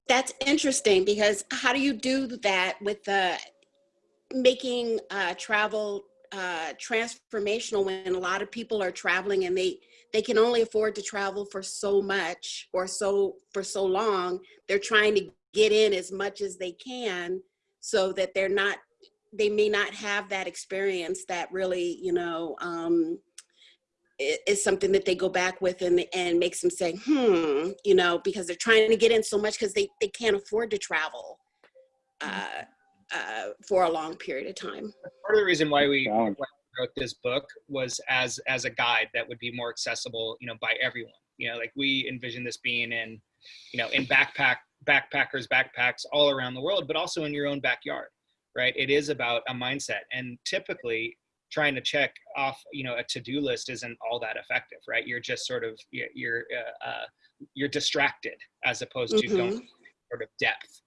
That's interesting because how do you do that with the making uh, travel uh, transformational when a lot of people are traveling and they they can only afford to travel for so much or so for so long. They're trying to get in as much as they can so that they're not they may not have that experience that really you know um, i- is something that they go back with and and makes them say hmm you know because they're trying to get in so much because they they can't afford to travel uh, uh, for a long period of time. part of the reason why we why we wrote this book was as as a guide that would be more accessible you know by everyone you know like we envision this being in you know in backpack backpackers backpacks all around the world but also in your own backyard right it is about a mindset and typically trying to check off you know a to-do list isn't all that effective right you're just sort of you're you're, uh, uh, you're distracted as opposed to going Mhm. sort of depth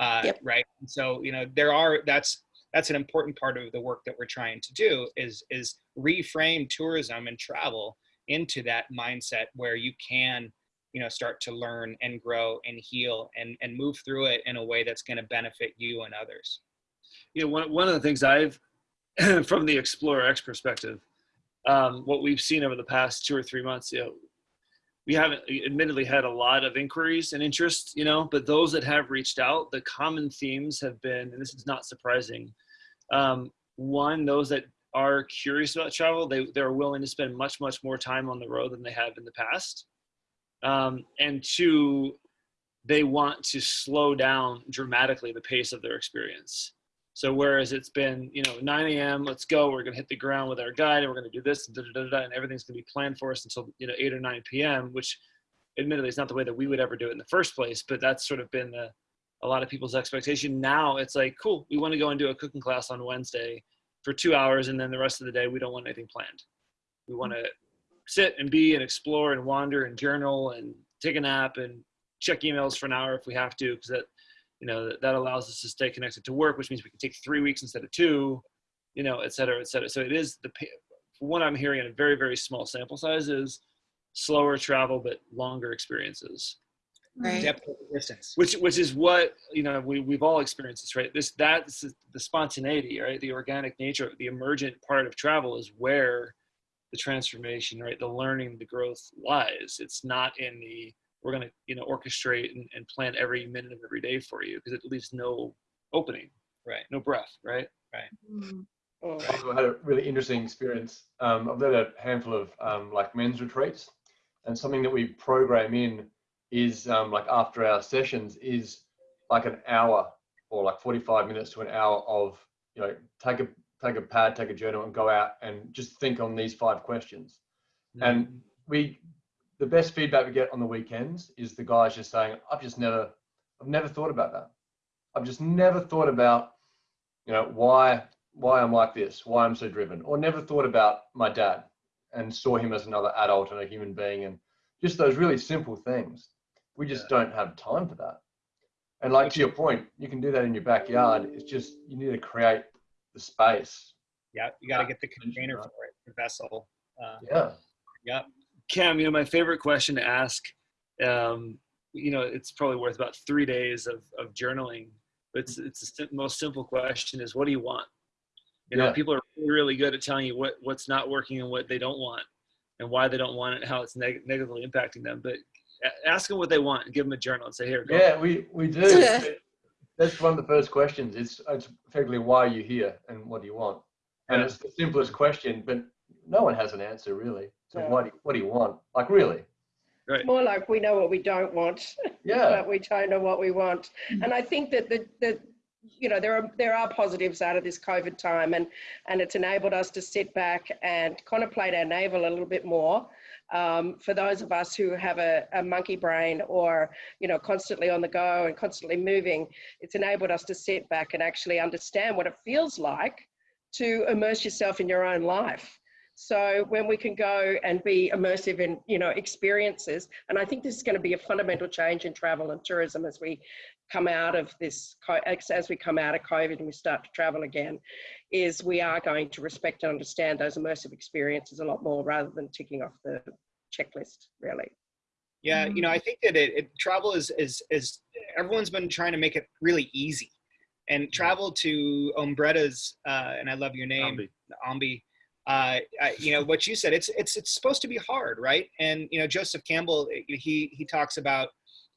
uh, Yep. right and so you know there are that's that's an important part of the work that we're trying to do is is reframe tourism and travel into that mindset where you can you know start to learn and grow and heal and and move through it in a way that's going to benefit you and others you know, one, one of the things I've, from the Explorer X perspective, um, what we've seen over the past two or three months, you know, we haven't admittedly had a lot of inquiries and interest, you know, but those that have reached out, the common themes have been, and this is not surprising. Um, one, those that are curious about travel, they, they're willing to spend much, much more time on the road than they have in the past. Um, and two, they want to slow down dramatically the pace of their experience. So whereas it's been, you know, 9 a.m., let's go, we're gonna hit the ground with our guide and we're gonna do this, da, da, da, and everything's gonna be planned for us until, you know, 8 or 9 p.m., which admittedly is not the way that we would ever do it in the first place, but that's sort of been the, a lot of people's expectation. Now it's like, cool, we wanna go and do a cooking class on Wednesday for two hours and then the rest of the day we don't want anything planned. We wanna sit and be and explore and wander and journal and take a nap and check emails for an hour if we have to, because that, you know, that, allows us to stay connected to work, which means we can take three weeks instead of two, you know, et cetera, et cetera. So it is the, what I'm hearing in a very, very small sample size is slower travel, but longer experiences, Right. depth of distance which, which is what, you know, we, we've all experienced this, right? This, that's the spontaneity, right? The organic nature, the emergent part of travel is where the transformation, right? The learning, the growth lies. It's not in the, we're going to, you know, orchestrate and, and plan every minute of every day for you because it leaves no opening, right no breath, right? Oh. I also had a really interesting experience. Um, I've led a handful of um, like men's retreats, and something that we program in is um, like after our sessions is like an hour or like 45 minutes to an hour of you know take a take a pad, take a journal, and go out and just think on these five questions. And we, the best feedback we get on the weekends is the guys just saying, "I've just never, I've never thought about that. I've just never thought about, you know, why why I'm like this, why I'm so driven, or never thought about my dad and saw him as another adult and a human being, and just those really simple things. We just don't have time for that. And like to your point, you can do that in your backyard. It's just you need to create the space. yeah you got to get the container for it the vessel uh, Yeah. yeah Cam, you know, my favorite question to ask, um, you know, it's probably worth about three days of, of journaling. But it's, it's the most simple question is what do you want? You know, Yeah. people are really, good at telling you what, what's not working and what they don't want and why they don't want it and how it's neg- negatively impacting them. But ask them what they want and give them a journal and say, here, go. Yeah, we, we do. That's one of the first questions. It's, it's effectively why are you here and what do you want? And Yeah. it's the simplest question, but no one has an answer really. So No. what, do you, what do you want? Like really? Right. It's more like we know what we don't want, Yeah. but we don't know what we want. And I think that the, the you know there are there are positives out of this COVID time, and and it's enabled us to sit back and contemplate our navel a little bit more. Um, for those of us who have a, a monkey brain or you know constantly on the go and constantly moving, it's enabled us to sit back and actually understand what it feels like to immerse yourself in your own life. So when we can go and be immersive in, you know, experiences, and I think this is going to be a fundamental change in travel and tourism as we come out of this, as as we come out of COVID and we start to travel again, is we are going to respect and understand those immersive experiences a lot more rather than ticking off the checklist, really. Yeah, you know, I think that it, it travel is is is everyone's been trying to make it really easy, and travel to Ombretta's, uh, and I love your name, Ambi. Ambi. Uh, I- you know what you said. It's it's it's supposed to be hard, right? And you know, Joseph Campbell, eh, he he talks about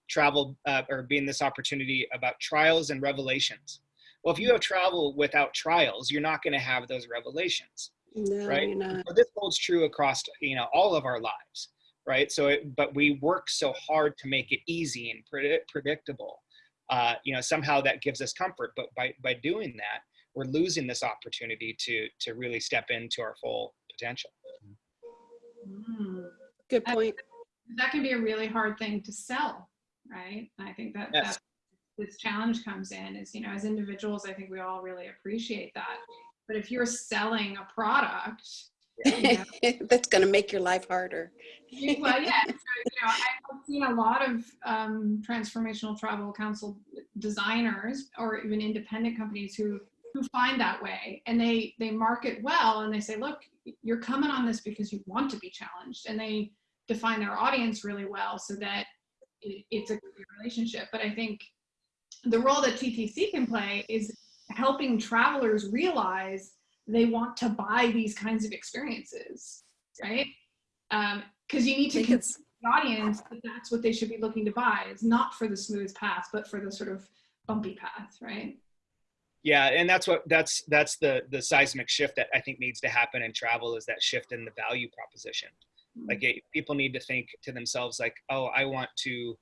travel uh, or being this opportunity about trials and revelations. Well, if you have travel without trials, you're not going to have those revelations No, right? not. So this holds true across you know all of our lives, right? So, it, but we work so hard to make it easy and predict, predictable. Uh, you know, somehow that gives us comfort, but by by doing that, we're losing this opportunity to to really step into our full potential. Mm. Good point. That can be a really hard thing to sell, right? And I think that Yes. that's this challenge comes in is, you know, as individuals, I think we all really appreciate that. But if you're selling a product, you know, That's going to make your life harder. Well, yeah. So, you know, I've seen a lot of um, transformational travel council designers or even independent companies who who find that way and they they market well and they say, look, you're coming on this because you want to be challenged, and they define their audience really well so that it, it's a good relationship. But I think the role that TTC can play is helping travelers realize they want to buy these kinds of experiences, right? Um, because you need to think convince the audience that that's what they should be looking to buy. It's not for the smooth path, but for the sort of bumpy path, right? Yeah, and that's what that's that's the the seismic shift that I think needs to happen in travel is that shift in the value proposition. Like it, people need to think to themselves like, oh, I want to,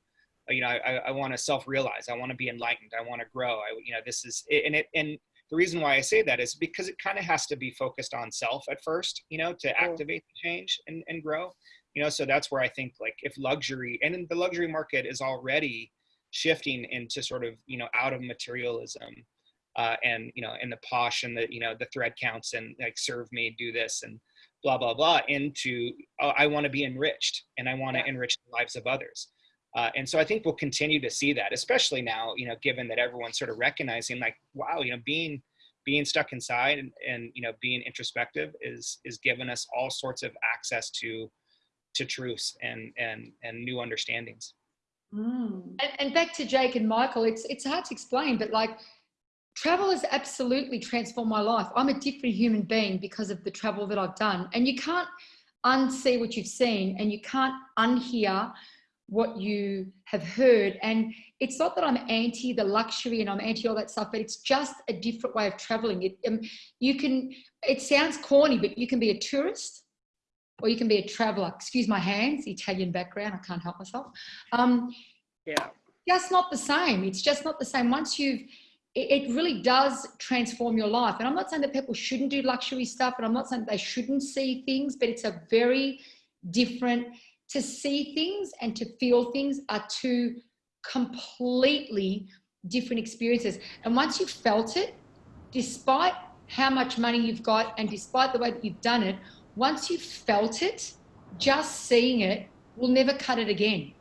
uh, you know, I, I want to self-realize. I want to be enlightened. I want to grow. I, you know, this is and it and the reason why I say that is because it kind of has to be focused on self at first, you know, to activate the change and, and grow. You know, so that's where I think like if luxury and in the luxury market is already shifting into sort of, you know, out of materialism uh, and, you know, and the posh and the, you know, the thread counts and like serve me, do this and blah, blah, blah into, oh, I want to be enriched and I want to enrich the lives of others. Uh, and so I think we'll continue to see that, especially now, you know, given that everyone's sort of recognizing like, wow, you know, being being stuck inside and, and you know being introspective is is giving us all sorts of access to to truths and and and new understandings. Mm. And, and back to Jake and Michael, it's it's hard to explain, but like travel has absolutely transformed my life. I'm a different human being because of the travel that I've done. And you can't unsee what you've seen and you can't unhear what you have heard. And it's not that I'm anti the luxury and I'm anti all that stuff, but it's just a different way of traveling. It, um, you can, it sounds corny, but you can be a tourist or you can be a traveler. Excuse my hands, Italian background, I can't help myself. Um, Yeah. just not the same. It's just not the same. Once you've, it, really does transform your life. And I'm not saying that people shouldn't do luxury stuff, and I'm not saying they shouldn't see things, but it's a very different, to see things and to feel things are two completely different experiences. And once you've felt it, despite how much money you've got and despite the way that you've done it, once you've felt it, just seeing it will never cut it again.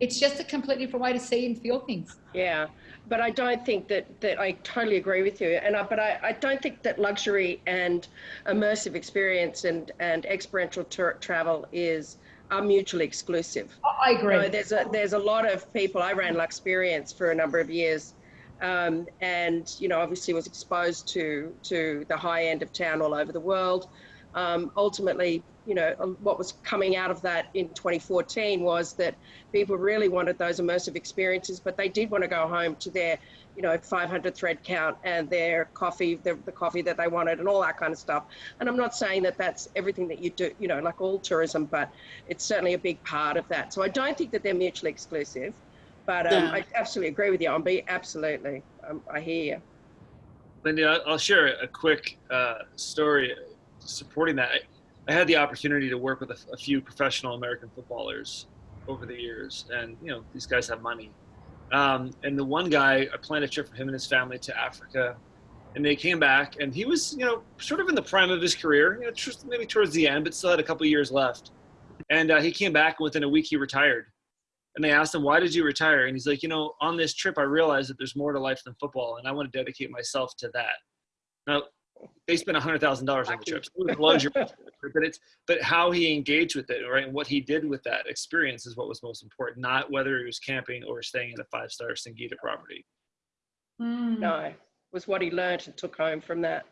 It's just a completely different way to see and feel things. Yeah, but I don't think that, that I totally agree with you. And I, but I, I don't think that luxury and immersive experience and, and experiential travel is are mutually exclusive. I You agree. know, there's a there's a lot of people. I ran Luxperience for a number of years, um, and you know, obviously was exposed to to the high end of town all over the world. um, ultimately, you know, uh, what was coming out of that in 2014 was that people really wanted those immersive experiences, but they did want to go home to their, you know, 500 thread count and their coffee, the, the coffee that they wanted, and all that kind of stuff. And I'm not saying that that's everything that you do, you know, like all tourism, but it's certainly a big part of that. So I don't think that they're mutually exclusive, but um, No. I absolutely agree with you, Ombi. Absolutely, um, I hear you. Lindy, I'll I'll share a quick uh, story supporting that. I, had the opportunity to work with a, a few professional American footballers over the years, and you know these guys have money. Um, and the one guy, I planned a trip for him and his family to Africa, and they came back, and he was you know sort of in the prime of his career, you know, tr- maybe towards the end, but still had a couple years left. And uh, he came back, and within a week he retired. And they asked him, "Why did you retire?" And he's like, "You know, on this trip, I realized that there's more to life than football, and I want to dedicate myself to that." Now, they spent a hundred thousand dollars on the trip. So it was luxury, but it's but how he engaged with it, right, and what he did with that experience is what was most important, not whether he was camping or staying at a five-star Singita property. Mm. No, was what he learned and took home from that.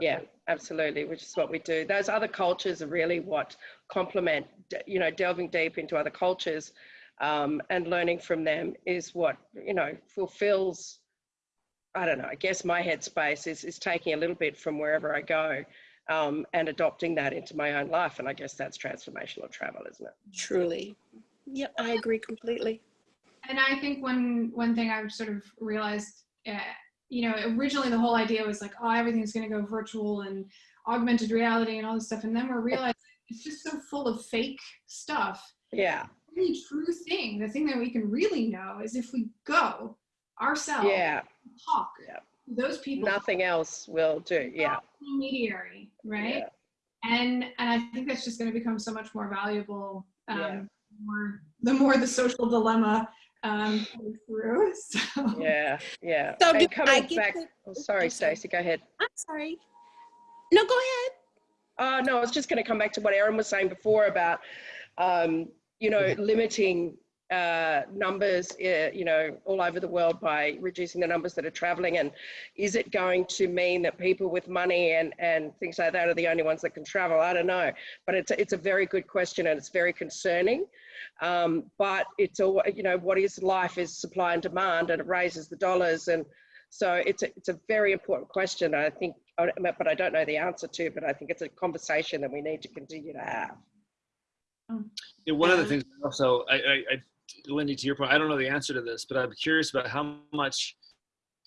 Yeah, absolutely, which is what we do. Those other cultures are really what complement, you know, delving deep into other cultures um, and learning from them is what, you know, fulfills, I don't know, I guess my headspace is, is taking a little bit from wherever I go um, and adopting that into my own life. And I guess that's transformational travel, isn't it? Truly. Yep, I agree completely. And I think one one thing I've sort of realized, uh, you know, originally the whole idea was like, oh, everything's going to go virtual and augmented reality and all this stuff, and then we're realizing it's just so full of fake stuff. Yeah, The only true thing, the thing that we can really know, is if we go ourselves, yeah, talk. Yeah. to Those people, nothing else will do. Yeah, intermediary, right? Yeah. And and I think that's just going to become so much more valuable. Um, Yeah. more, the more the social dilemma um, goes through. So. yeah, yeah. So and do I coming back, to- oh, sorry, I'm sorry. Stacey, go ahead. I'm sorry. No, go ahead. Uh, no, I was just going to come back to what Aaron was saying before about, um, you know, limiting uh, numbers, uh, you know, all over the world by reducing the numbers that are traveling. And is it going to mean that people with money and, and things like that are the only ones that can travel? I don't know. But it's, it's a very good question and it's very concerning. Um, but it's all, you know, what is life is supply and demand and it raises the dollars. And so it's a, it's a very important question. I think, but I don't know the answer to, but I think it's a conversation that we need to continue to have. Yeah, one of the things also, I, I, I, Lindy, to your point, I don't know the answer to this, but I'm curious about how much,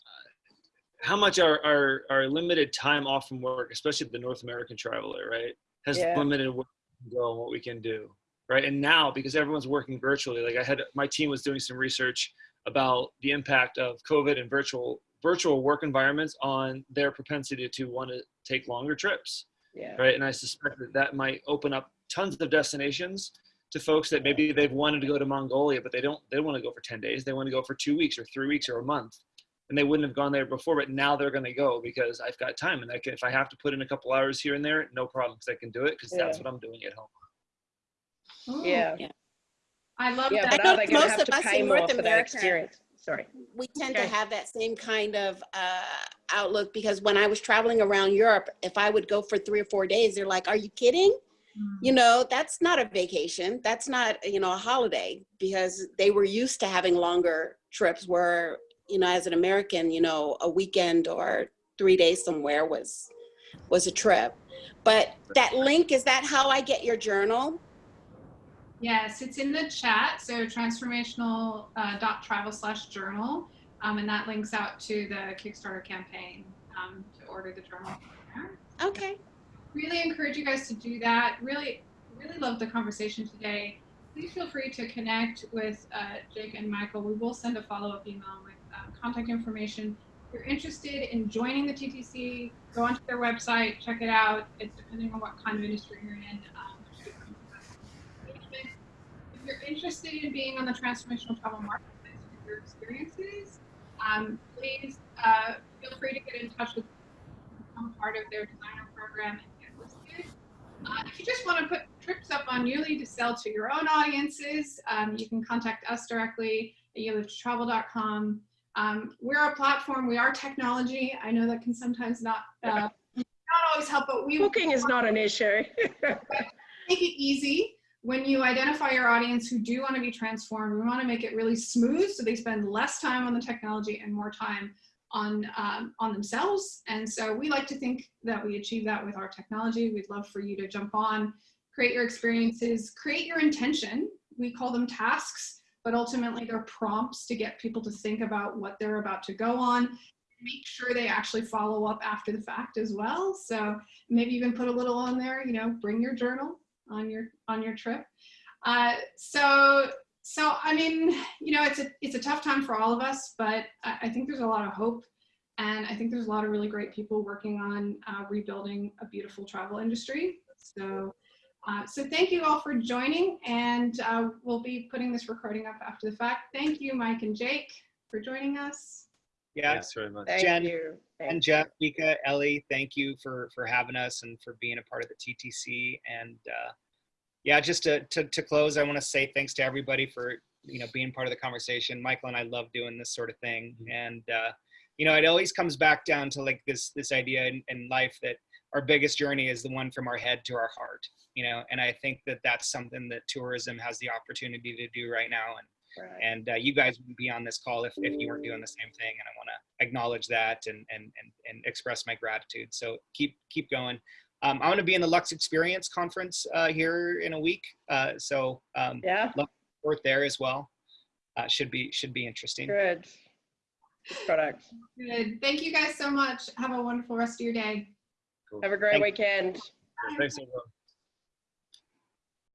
uh, how much our, our, our limited time off from work, especially the North American traveler, right, has Yeah. limited what we can go and what we can do, right? And now, because everyone's working virtually, like I had, my team was doing some research about the impact of COVID and virtual virtual work environments on their propensity to want to take longer trips Yeah. right? And I suspect that that might open up tons of destinations to folks that maybe they've wanted to go to Mongolia, but they don't they don't want to go for 10 days. They want to go for two weeks or three weeks or a month. And they wouldn't have gone there before, but now they're going to go because I've got time. And I can, if I have to put in a couple hours here and there, no problem because I can do it because that's what I'm doing at home. Ooh, Yeah. I love Yeah, that. but I are know they most of us in North America- Sorry. we tend Okay. to have that same kind of uh, outlook because when I was traveling around Europe, if I would go for three or four days, they're like, "Are you kidding?" Mm. You know, that's not a vacation. That's not you know a holiday because they were used to having longer trips. Where you know, as an American, you know, a weekend or three days somewhere was was a trip. But that link is that how I get your journal? Yes, it's in the chat. So transformational uh, dot travel slash journal, um, and that links out to the Kickstarter campaign um, to order the journal. from there. Okay. Really encourage you guys to do that. Really, really love the conversation today. Please feel free to connect with uh, Jake and Michael. We will send a follow up email with um, contact information. If you're interested in joining the TTC, go onto their website, check it out. It's depending on what kind of industry you're in. Um. If you're interested in being on the transformational travel marketplace with your experiences, um, please uh, feel free to get in touch with become part of their designer program. Uh, if you just want to put trips up on YouLi to sell to your own audiences, um, you can contact us directly at yearlytravel.com. Um, we're a platform, we are technology. I know that can sometimes not, uh, not always help, but we Booking is not an issue. make it easy when you identify your audience who do want to be transformed. We want to make it really smooth so they spend less time on the technology and more time on um, on themselves. And so we like to think that we achieve that with our technology. We'd love for you to jump on, create your experiences, create your intention. We call them tasks, but ultimately they're prompts to get people to think about what they're about to go on. Make sure they actually follow up after the fact as well. So maybe even put a little on there, you know, bring your journal on your on your trip. Uh, so so I mean, you know, it's a it's a tough time for all of us, but I, I think there's a lot of hope, and I think there's a lot of really great people working on uh, rebuilding a beautiful travel industry. So. Uh, so thank you all for joining and uh, we'll be putting this recording up after the fact. Thank you, Mike and Jake, for joining us. Yeah. Thanks very much. Thank Jen you. Thank And Jeff, Mika, Ellie, thank you for for having us and for being a part of the TTC. And uh, yeah, just to, to to close, I want to say thanks to everybody for you know being part of the conversation. Michael and I love doing this sort of thing, and uh, you know it always comes back down to like this this idea in, in life that our biggest journey is the one from our head to our heart. You know, and I think that that's something that tourism has the opportunity to do right now. And Right. and uh, you guys wouldn't be on this call if, if you weren't doing the same thing and i want to acknowledge that and, and and and express my gratitude so keep keep going um, i'm going to be in the lux experience conference uh, here in a week uh, so um, Yeah, worth there as well uh, should be should be interesting good. Good product. Good. Thank you guys so much. Have a wonderful rest of your day. Cool. Have a great Thank- weekend. Thanks everyone.